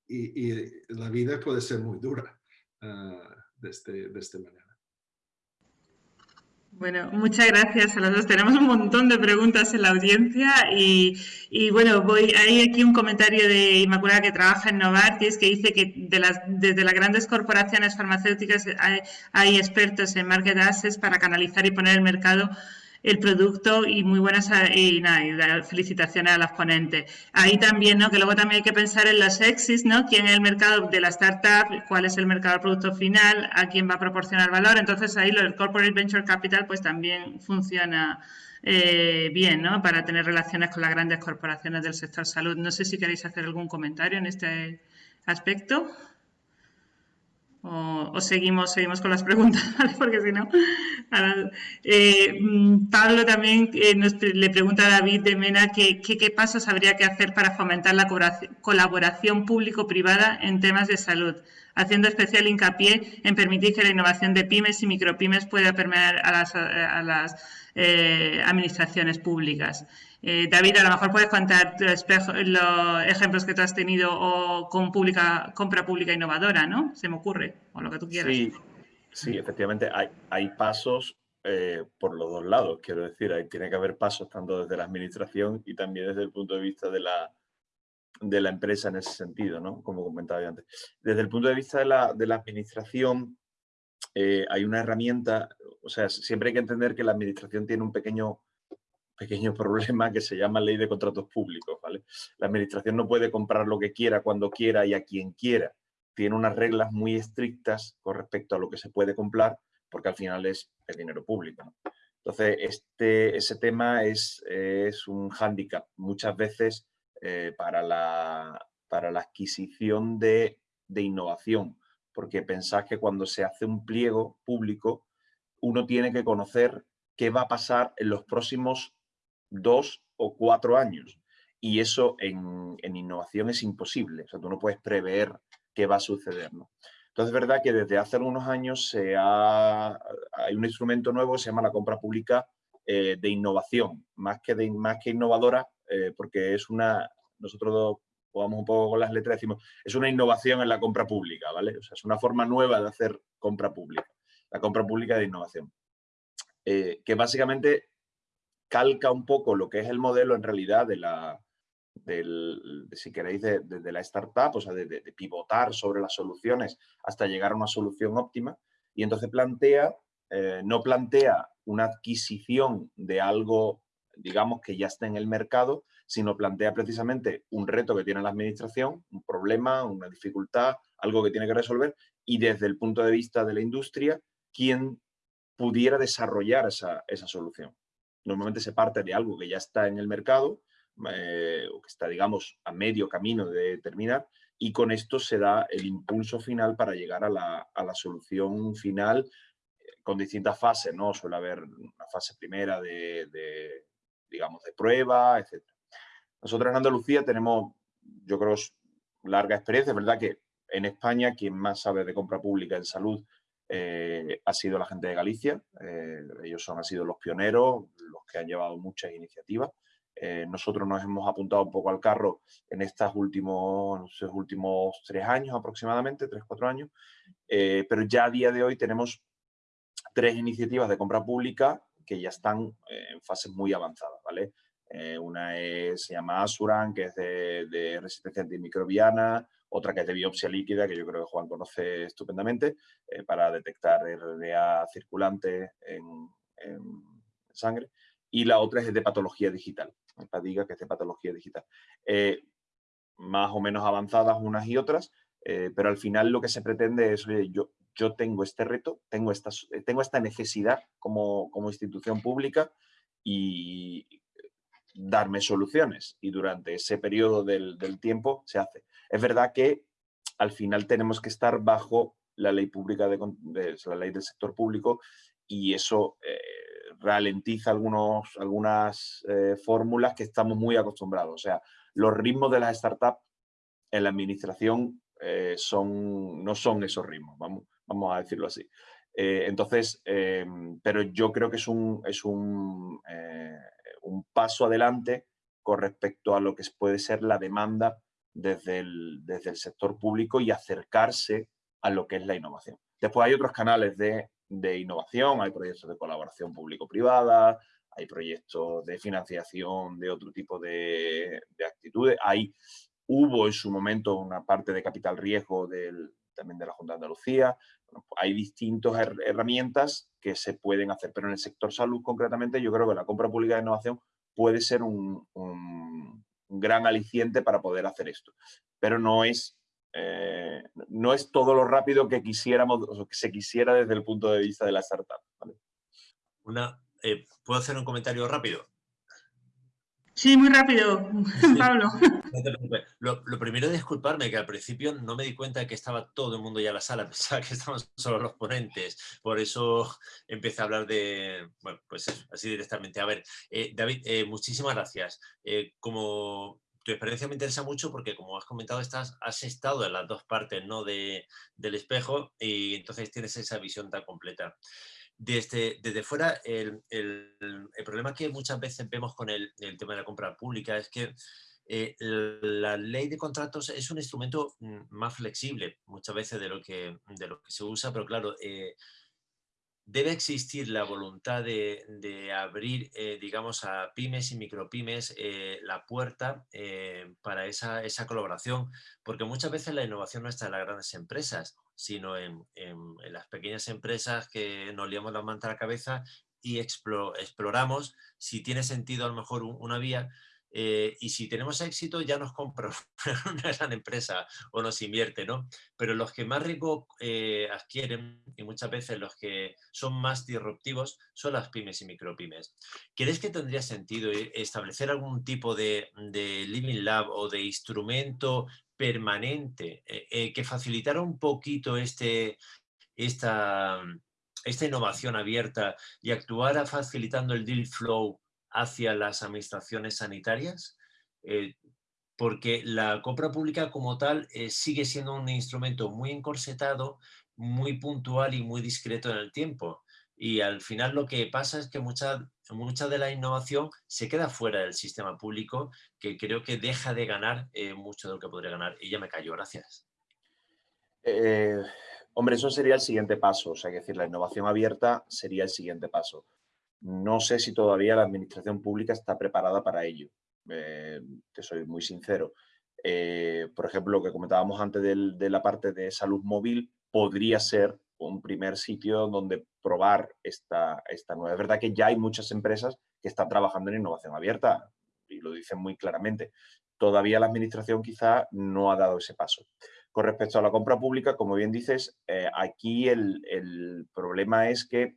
y, y, la vida puede ser muy dura uh, de, este, de esta manera. Bueno, muchas gracias a los dos. Tenemos un montón de preguntas en la audiencia y, bueno, voy hay aquí un comentario de Inmaculada que trabaja en Novartis que dice que de las, desde las grandes corporaciones farmacéuticas hay, hay expertos en market access para canalizar y poner el mercado el producto y muy buenas y, nada, felicitaciones a las ponentes. Ahí también, ¿no? Que luego también hay que pensar en los exits, ¿no? ¿Quién es el mercado de la startup? ¿Cuál es el mercado del producto final? ¿A quién va a proporcionar valor? Entonces ahí el Corporate Venture Capital pues también funciona eh, bien, ¿no? Para tener relaciones con las grandes corporaciones del sector salud. No sé si queréis hacer algún comentario en este aspecto o, seguimos, seguimos con las preguntas, porque si no... Eh, mm, Pablo también eh, le pregunta a David de Mena qué pasos habría que hacer para fomentar la colaboración público-privada en temas de salud, haciendo especial hincapié en permitir que la innovación de pymes y micropymes pueda permear a las, a las eh, administraciones públicas. Eh, David, a lo mejor puedes contar los ejemplos que tú has tenido o con pública, compra pública innovadora, ¿no? Se me ocurre, o lo que tú quieras. Sí, sí efectivamente, hay, hay pasos eh, por los dos lados, quiero decir, tiene que haber pasos tanto desde la administración y también desde el punto de vista de la, de la empresa en ese sentido, ¿no? Como comentaba antes. Desde el punto de vista de la, de la administración, eh, hay una herramienta, o sea, siempre hay que entender que la administración tiene un pequeño pequeño problema que se llama ley de contratos públicos, ¿vale? La administración no puede comprar lo que quiera, cuando quiera y a quien quiera. tiene unas reglas muy estrictas con respecto a lo que se puede comprar, porque al final es el dinero público. Entonces, este, ese tema es, es un hándicap muchas veces eh, para, la, para, la, adquisición de, de, innovación, porque pensás que cuando se hace un pliego público, uno tiene que conocer qué va a pasar en los próximos dos o cuatro años. Y eso en, innovación es imposible. O sea, tú no puedes prever qué va a suceder. ¿no? Entonces, es verdad que desde hace algunos años se hay un instrumento nuevo que se llama la compra pública eh, de innovación, más que, más que innovadora, eh, porque es una, nosotros jugamos un poco con las letras, decimos, es una innovación en la compra pública, ¿vale? O sea, es una forma nueva de hacer compra pública, la compra pública de innovación. Eh, que básicamente calca un poco lo que es el modelo en realidad de la, si queréis, de, la startup, o sea, de, pivotar sobre las soluciones hasta llegar a una solución óptima. Y entonces plantea, eh, no plantea una adquisición de algo, digamos, que ya está en el mercado, sino plantea precisamente un reto que tiene la administración, un problema, una dificultad, algo que tiene que resolver, y desde el punto de vista de la industria, quién pudiera desarrollar esa, esa solución. Normalmente se parte de algo que ya está en el mercado, eh, o que está, digamos, a medio camino de terminar, y con esto se da el impulso final para llegar a la, a la solución final eh, con distintas fases, ¿no? Suele haber una fase primera de, de digamos, de prueba, etc. Nosotros en Andalucía tenemos, yo creo, larga experiencia, es verdad que en España quien más sabe de compra pública en salud eh, ha sido la gente de Galicia. ellos son, han sido los pioneros, los que han llevado muchas iniciativas. Eh, nosotros nos hemos apuntado un poco al carro en estos últimos, últimos tres años aproximadamente, tres, cuatro años, eh, pero ya a día de hoy tenemos tres iniciativas de compra pública que ya están eh, en fases muy avanzadas, ¿vale? una es, se llama Asuran, que es de, resistencia antimicrobiana, otra que es de biopsia líquida, que yo creo que Juan conoce estupendamente, para detectar RNA circulante en, sangre, y la otra es de patología digital diga que es de patología digital. Eh, más o menos avanzadas unas y otras, eh, pero al final lo que se pretende es, oye, yo, yo tengo este reto, tengo esta, tengo esta necesidad como, como institución pública y darme soluciones. Y durante ese periodo del, del, tiempo se hace. Es verdad que al final tenemos que estar bajo la ley pública, de, de la ley del sector público y eso eh, ralentiza algunos, algunas eh, fórmulas que estamos muy acostumbrados. O sea, los ritmos de las startups en la administración eh, son, no son esos ritmos, vamos, vamos a decirlo así. Eh, entonces, pero yo creo que es un, es un, un, paso adelante con respecto a lo que puede ser la demanda desde el, desde el sector público y acercarse a lo que es la innovación. Después hay otros canales de de innovación, hay proyectos de colaboración público-privada, hay proyectos de financiación de otro tipo de, actitudes. Hay, hubo en su momento una parte de capital riesgo del, también de la Junta de Andalucía. hay distintas herramientas que se pueden hacer, pero en el sector salud concretamente yo creo que la compra pública de innovación puede ser un, un gran aliciente para poder hacer esto. Pero no es eh, no es todo lo rápido que quisiéramos, o que se quisiera desde el punto de vista de la startup. Una, eh, ¿Puedo hacer un comentario rápido? Sí, muy rápido, Pablo. Lo, primero es disculparme, que al principio no me di cuenta de que estaba todo el mundo ya en la sala, pensaba que estaban solo los ponentes, por eso empecé a hablar de, bueno, pues así directamente. A ver, eh, David, muchísimas gracias. como tu experiencia me interesa mucho porque, como has comentado, estás, has estado en las dos partes ¿no? de, del espejo y entonces tienes esa visión tan completa. Desde, desde fuera, el, el, el, problema que muchas veces vemos con el, el tema de la compra pública es que eh, la ley de contratos es un instrumento mm, más flexible muchas veces de lo que, de lo que se usa, pero claro, eh, debe existir la voluntad de, abrir, eh, digamos, a pymes y micropymes la puerta para esa, colaboración, porque muchas veces la innovación no está en las grandes empresas, sino en, las pequeñas empresas que nos liamos la manta a la cabeza y exploramos si tiene sentido a lo mejor una vía eh, y si tenemos éxito ya nos compra una gran empresa o nos invierte, ¿no? Pero los que más riesgo eh, adquieren y muchas veces los que son más disruptivos son las pymes y micropymes. ¿Crees que tendría sentido e-, establecer algún tipo de, Living Lab o de instrumento permanente eh, que facilitara un poquito este, esta, esta innovación abierta y actuara facilitando el deal flow hacia las administraciones sanitarias? Eh, porque la compra pública como tal eh, sigue siendo un instrumento muy encorsetado, muy puntual y muy discreto en el tiempo. Y al final lo que pasa es que mucha, mucha de la innovación se queda fuera del sistema público, que creo que deja de ganar eh, mucho de lo que podría ganar. Y ya me callo, gracias. hombre, eso sería el siguiente paso. O sea, que decir, la innovación abierta sería el siguiente paso. No sé si todavía la administración pública está preparada para ello, eh, te soy muy sincero. Eh, por ejemplo, lo que comentábamos antes de la parte de salud móvil podría ser un primer sitio donde probar esta, esta nueva. Es verdad que ya hay muchas empresas que están trabajando en innovación abierta y lo dicen muy claramente. Todavía la administración quizá no ha dado ese paso. Con respecto a la compra pública, como bien dices, eh, aquí el, el, problema es que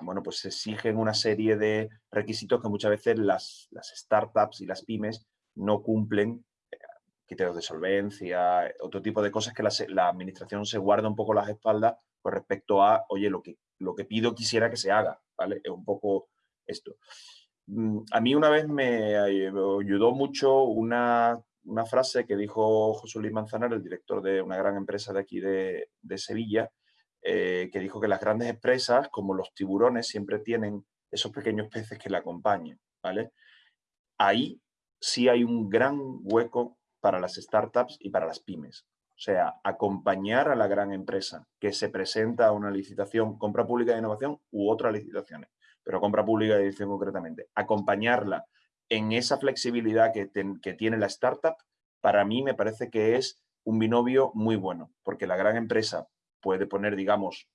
bueno, pues se exigen una serie de requisitos que muchas veces las, startups y las pymes no cumplen, eh, criterios de solvencia, otro tipo de cosas que la, administración se guarda un poco las espaldas con respecto a, oye, lo que, lo que pido quisiera que se haga, ¿vale? Es un poco esto. Mm, a mí una vez me ayudó mucho una, frase que dijo José Luis Manzanar, el director de una gran empresa de aquí de, de Sevilla, eh, que dijo que las grandes empresas, como los tiburones, siempre tienen esos pequeños peces que la acompañan, ¿vale? Ahí sí hay un gran hueco para las startups y para las pymes. Sea, acompañar a la gran empresa que se presenta a una licitación, compra pública de innovación u otras licitaciones, pero compra pública de innovación concretamente, acompañarla en esa flexibilidad que, que tiene la startup, para mí me parece que es un binomio muy bueno, porque la gran empresa puede poner, digamos,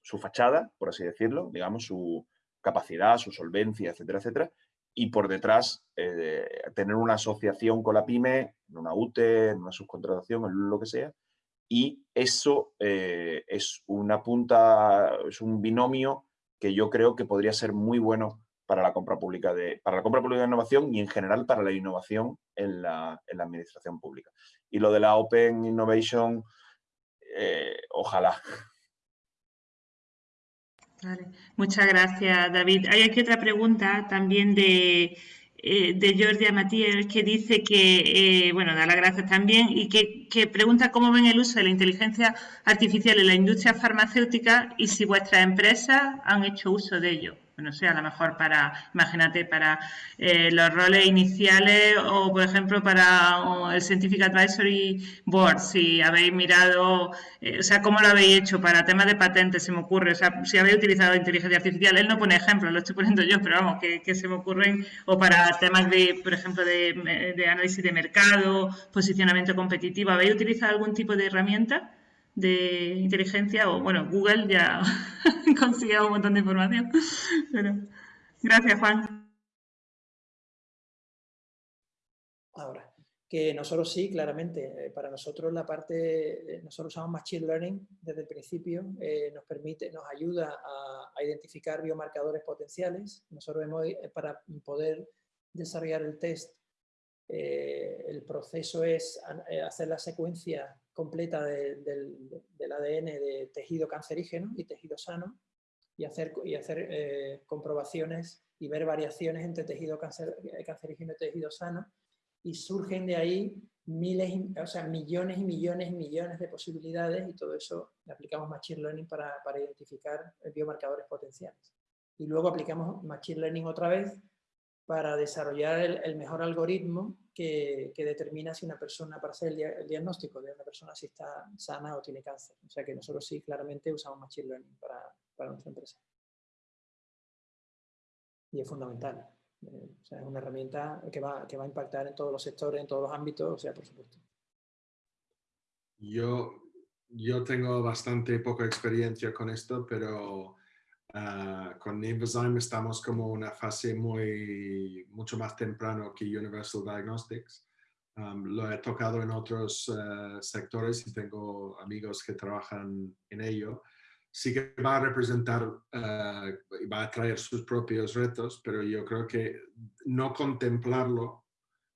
su fachada, por así decirlo, digamos, su capacidad, su solvencia, etcétera, etcétera, y por detrás eh, tener una asociación con la pyme, en una UTE, en una subcontratación, en lo que sea, y eso eh, es una punta, es un binomio que yo creo que podría ser muy bueno para la compra pública de, para la compra pública de innovación y en general para la innovación en la, en la administración pública. Y lo de la Open Innovation eh, ojalá. Muchas gracias, David. Hay aquí otra pregunta también de, eh, de Matías que dice que, eh, bueno, da las gracias también y que, que, pregunta cómo ven el uso de la inteligencia artificial en la industria farmacéutica y si vuestras empresas han hecho uso de ello no sé, a lo mejor para, imagínate, para eh, los roles iniciales o, por ejemplo, para el Scientific Advisory Board, si habéis mirado, eh, o sea, cómo lo habéis hecho para temas de patentes, se me ocurre, o sea, si habéis utilizado inteligencia artificial, él no pone ejemplos, lo estoy poniendo yo, pero vamos, que, se me ocurren, o para temas de, por ejemplo, de, de análisis de mercado, posicionamiento competitivo, ¿habéis utilizado algún tipo de herramienta? De inteligencia o bueno, Google ya consigue un montón de información. Pero, gracias, Juan. Ahora, que nosotros sí, claramente, eh, para nosotros la parte, nosotros usamos Machine Learning desde el principio, eh, nos permite, nos ayuda a, identificar biomarcadores potenciales. Nosotros hemos, eh, para poder desarrollar el test, el proceso es hacer la secuencia completa del ADN de tejido cancerígeno y tejido sano y hacer, y hacer eh, comprobaciones y ver variaciones entre tejido eh, cancerígeno y tejido sano y surgen de ahí miles, o sea, millones y millones y millones de posibilidades y todo eso aplicamos Machine Learning para, para identificar biomarcadores potenciales. Y luego aplicamos Machine Learning otra vez para desarrollar el, mejor algoritmo que, determina si una persona, para hacer el, diagnóstico de una persona si está sana o tiene cáncer. O sea que nosotros sí claramente usamos Machine Learning para, nuestra empresa. Y es fundamental. Eh, o sea, es una herramienta que va, que va a impactar en todos los sectores, en todos los ámbitos, o sea, por supuesto. Yo, yo tengo bastante poca experiencia con esto, pero Ah, con Invizyme estamos como una fase muy, mucho más temprano que Universal Diagnostics. Lo he tocado en otros uh, sectores y tengo amigos que trabajan en ello. Sí que va a representar, uh, va a traer sus propios retos, pero yo creo que no contemplarlo,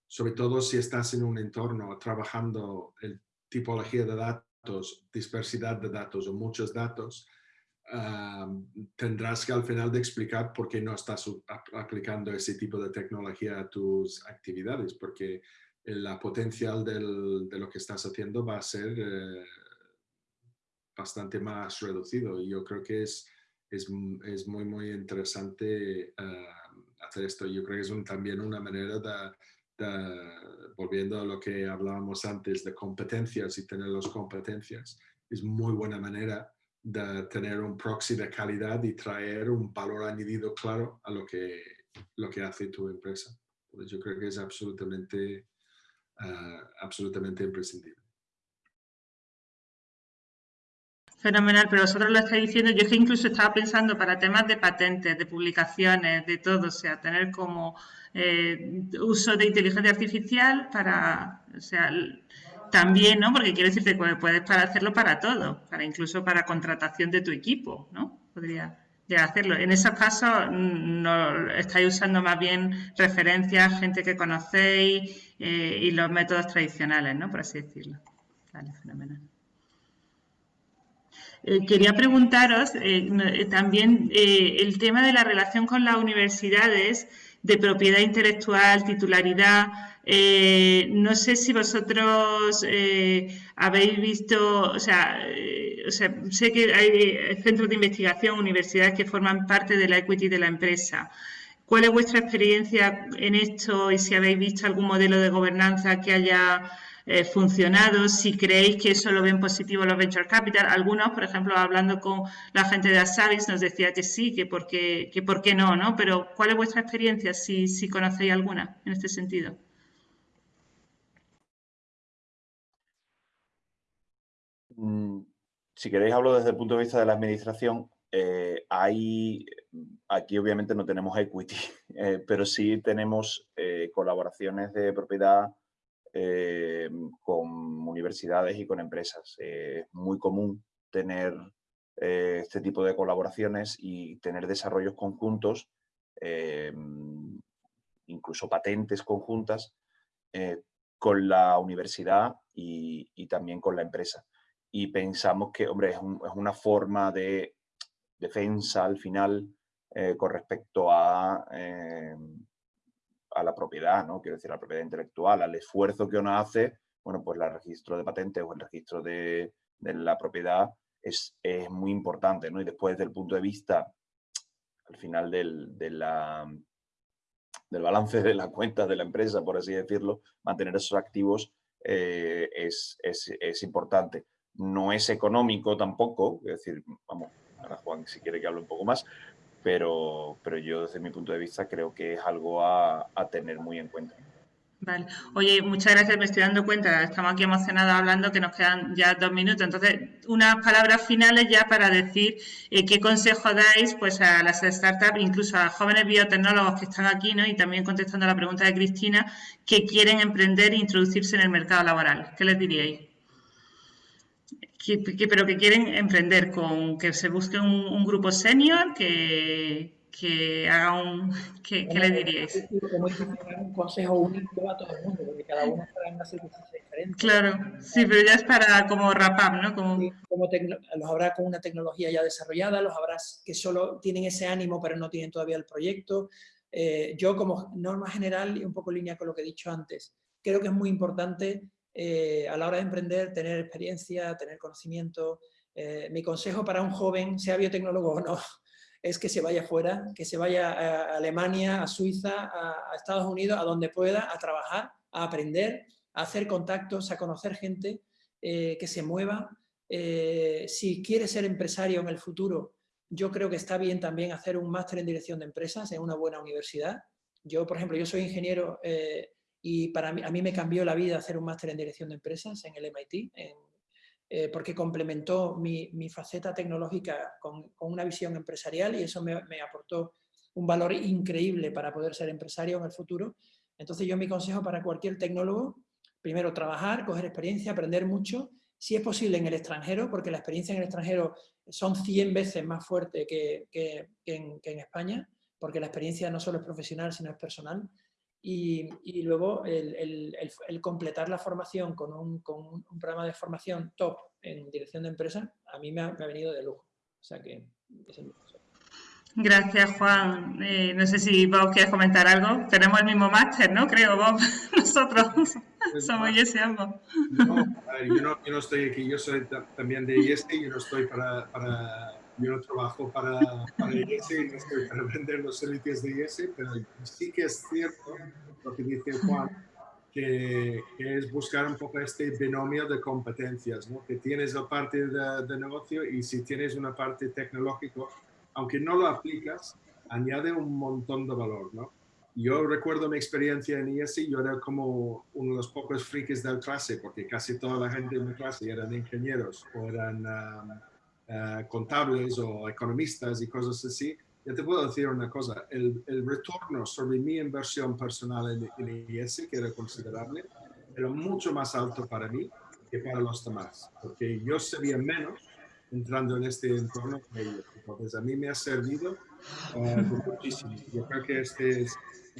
sobre todo si estás en un entorno trabajando en tipología de datos, dispersidad de datos o muchos datos, tendrás que al final de explicar por qué no estás aplicando ese tipo de tecnología a tus actividades, porque la potencial de lo que estás haciendo va a ser eh, bastante más reducido. Yo creo que es, es, es muy, muy interesante hacer esto. Yo creo que es también una manera de, volviendo a lo que hablábamos antes, de competencias y tener las competencias, es muy buena manera de tener un proxy de calidad y traer un valor añadido claro a lo que, lo que hace tu empresa. yo creo que es absolutamente, ah, absolutamente imprescindible. Fenomenal, pero vosotros lo estáis diciendo, yo es que incluso estaba pensando para temas de patentes, de publicaciones, de todo, o sea, tener como eh, uso de inteligencia artificial para, o sea, también, ¿no? Porque quiero decirte que puedes para hacerlo para todo, para incluso para contratación de tu equipo, ¿no? Podría hacerlo. En esos casos mm, no, estáis usando más bien referencias, gente que conocéis eh, y los métodos tradicionales, ¿no? Por así decirlo. Vale, fenomenal. Eh, quería preguntaros eh, también el tema de la relación con las universidades de propiedad intelectual, titularidad. Eh, no sé si vosotros eh, habéis visto, o sea, eh, o sea, sé que hay centros de investigación, universidades que forman parte de la equity de la empresa. ¿Cuál es vuestra experiencia en esto y si habéis visto algún modelo de gobernanza que haya eh, funcionado, si creéis que eso lo ven positivo los venture capital. Algunos, por ejemplo, hablando con la gente de Asavis, nos decía que sí, que por qué, que por no, ¿no? Pero ¿cuál es vuestra experiencia, si, si conocéis alguna en este sentido? Mm, si queréis hablo desde el punto de vista de la administración. Eh, hay, aquí obviamente no tenemos equity, eh, pero sí tenemos colaboraciones de propiedad eh, con universidades y con empresas. Eh, es muy común tener eh, este tipo de colaboraciones y tener desarrollos conjuntos, incluso patentes conjuntas, con la universidad y, también con la empresa. Y pensamos que, hombre, es, es una forma de defensa al final con respecto a a la propiedad, ¿no? Quiero decir, a la propiedad intelectual, al esfuerzo que uno hace, bueno, pues el registro de patentes o el registro de, la propiedad es, muy importante, ¿no? Y después, desde el punto de vista, al final del, del balance de la cuenta de la empresa, por así decirlo, mantener esos activos eh, es, es, importante. No es económico tampoco, es decir, vamos, ahora Juan si quiere que hable un poco más, pero, pero yo desde mi punto de vista creo que es algo a, tener muy en cuenta. Vale. Oye, muchas gracias, me estoy dando cuenta, estamos aquí emocionados hablando que nos quedan ya dos minutos. Entonces, unas palabras finales ya para decir eh, qué consejo dais pues, a las startups, incluso a jóvenes biotecnólogos que están aquí, ¿no? y también contestando a la pregunta de Cristina, que quieren emprender e introducirse en el mercado laboral. ¿Qué les diríais? Pero que quieren emprender, con que se busque un, grupo senior que, que haga un... ¿Qué, le diríais? un consejo único a todo el mundo, porque cada uno está en una circunstancia diferente. Claro, sí, pero ya es para como wrap up, ¿no? Como... como los habrá con una tecnología ya desarrollada, los habrá que solo tienen ese ánimo pero no tienen todavía el proyecto. Eh, yo como norma general y un poco en línea con lo que he dicho antes, creo que es muy importante eh, a la hora de emprender, tener experiencia, tener conocimiento. Eh, mi consejo para un joven, sea biotecnólogo o no, es que se vaya fuera, que se vaya a Alemania, a Suiza, a, Estados Unidos, a donde pueda, a trabajar, a aprender, a hacer contactos, a conocer gente, eh, que se mueva. si quiere ser empresario en el futuro, yo creo que está bien también hacer un máster en dirección de empresas en una buena universidad. Yo, por ejemplo, yo soy ingeniero y para mí, a mí me cambió la vida hacer un máster en dirección de empresas en el MIT, eh, porque complementó mi, faceta tecnológica con, una visión empresarial y eso me, aportó un valor increíble para poder ser empresario en el futuro. Entonces yo mi consejo para cualquier tecnólogo, primero trabajar, coger experiencia, aprender mucho, si es posible en el extranjero, porque la experiencia en el extranjero son 100 veces más fuerte que, en, España, porque la experiencia no solo es profesional, sino es personal. Y, luego el, completar la formación con un, programa de formación top en dirección de empresa, a mí me ha, venido de lujo. O sea que Gracias, Juan. Eh, no sé si vos quieres comentar algo. Tenemos el mismo máster, ¿no? Creo, Bob. Nosotros pues somos IESE ambos. No, yo, no, yo no estoy aquí, yo soy también de IESE, yo no estoy para, para yo no trabajo para, para estoy para vender los servicios de IESE, pero sí que es cierto lo que dice Juan, que, es buscar un poco este binomio de competencias, ¿no? que tienes la parte de, de negocio y si tienes una parte tecnológica, aunque no lo aplicas, añade un montón de valor, ¿no? Yo recuerdo mi experiencia en IESI, yo era como uno de los pocos frikis de la clase, porque casi toda la gente en mi clase eran ingenieros o eran um, uh, contables o economistas y cosas así. Yo te puedo decir una cosa, el, el retorno sobre mi inversión personal en, en IESI, que era considerable, era mucho más alto para mí que para los demás, porque yo sabía menos entrando en este entorno Entonces, a mí me ha servido uh, muchísimo. Yo creo que este es,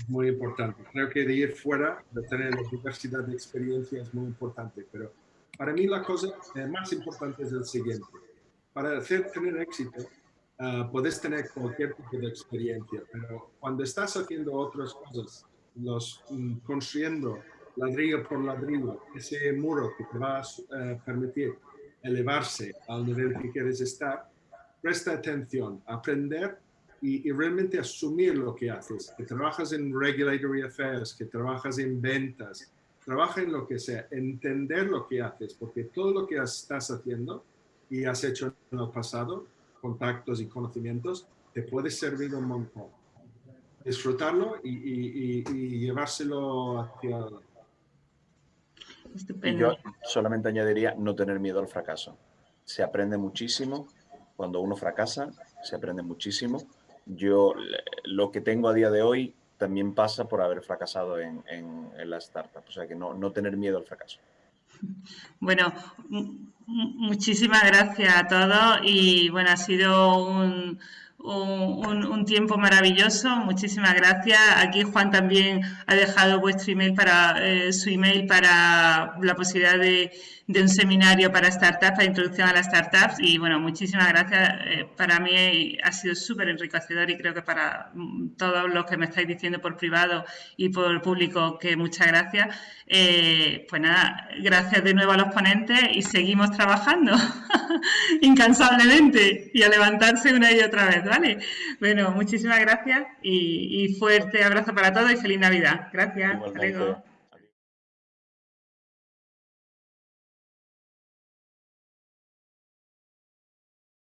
muy importante. Creo que de ir fuera, de tener la diversidad de experiencias es muy importante, pero para mí la cosa eh, más importante es el siguiente. Para hacer, tener éxito, uh, puedes tener cualquier tipo de experiencia, pero cuando estás haciendo otras cosas, los, um, construyendo ladrillo por ladrillo, ese muro que te va a uh, permitir elevarse al nivel que quieres estar, presta atención, aprender y, realmente asumir lo que haces. Que trabajas en regulatory affairs, que trabajas en ventas, trabaja en lo que sea, entender lo que haces, porque todo lo que estás haciendo y has hecho en el pasado, contactos y conocimientos, te puede servir un montón. Disfrutarlo y, y llevárselo hacia yo solamente añadiría no tener miedo al fracaso. Se aprende muchísimo. Cuando uno fracasa, se aprende muchísimo. Yo lo que tengo a día de hoy también pasa por haber fracasado en, en, la startup. O sea que no, no tener miedo al fracaso. Bueno, muchísimas gracias a todos y bueno, ha sido un, un, tiempo maravilloso. Muchísimas gracias. Aquí Juan también ha dejado vuestro email para eh, su email para la posibilidad de, de un seminario para startups, para introducción a las startups y bueno, muchísimas gracias. Eh, para mí ha sido súper enriquecedor y creo que para mm, todos los que me estáis diciendo por privado y por público que muchas gracias. Eh, pues nada, gracias de nuevo a los ponentes y seguimos trabajando incansablemente y a levantarse una y otra vez, ¿vale? Bueno, muchísimas gracias y, fuerte abrazo para todos y feliz Navidad. Gracias.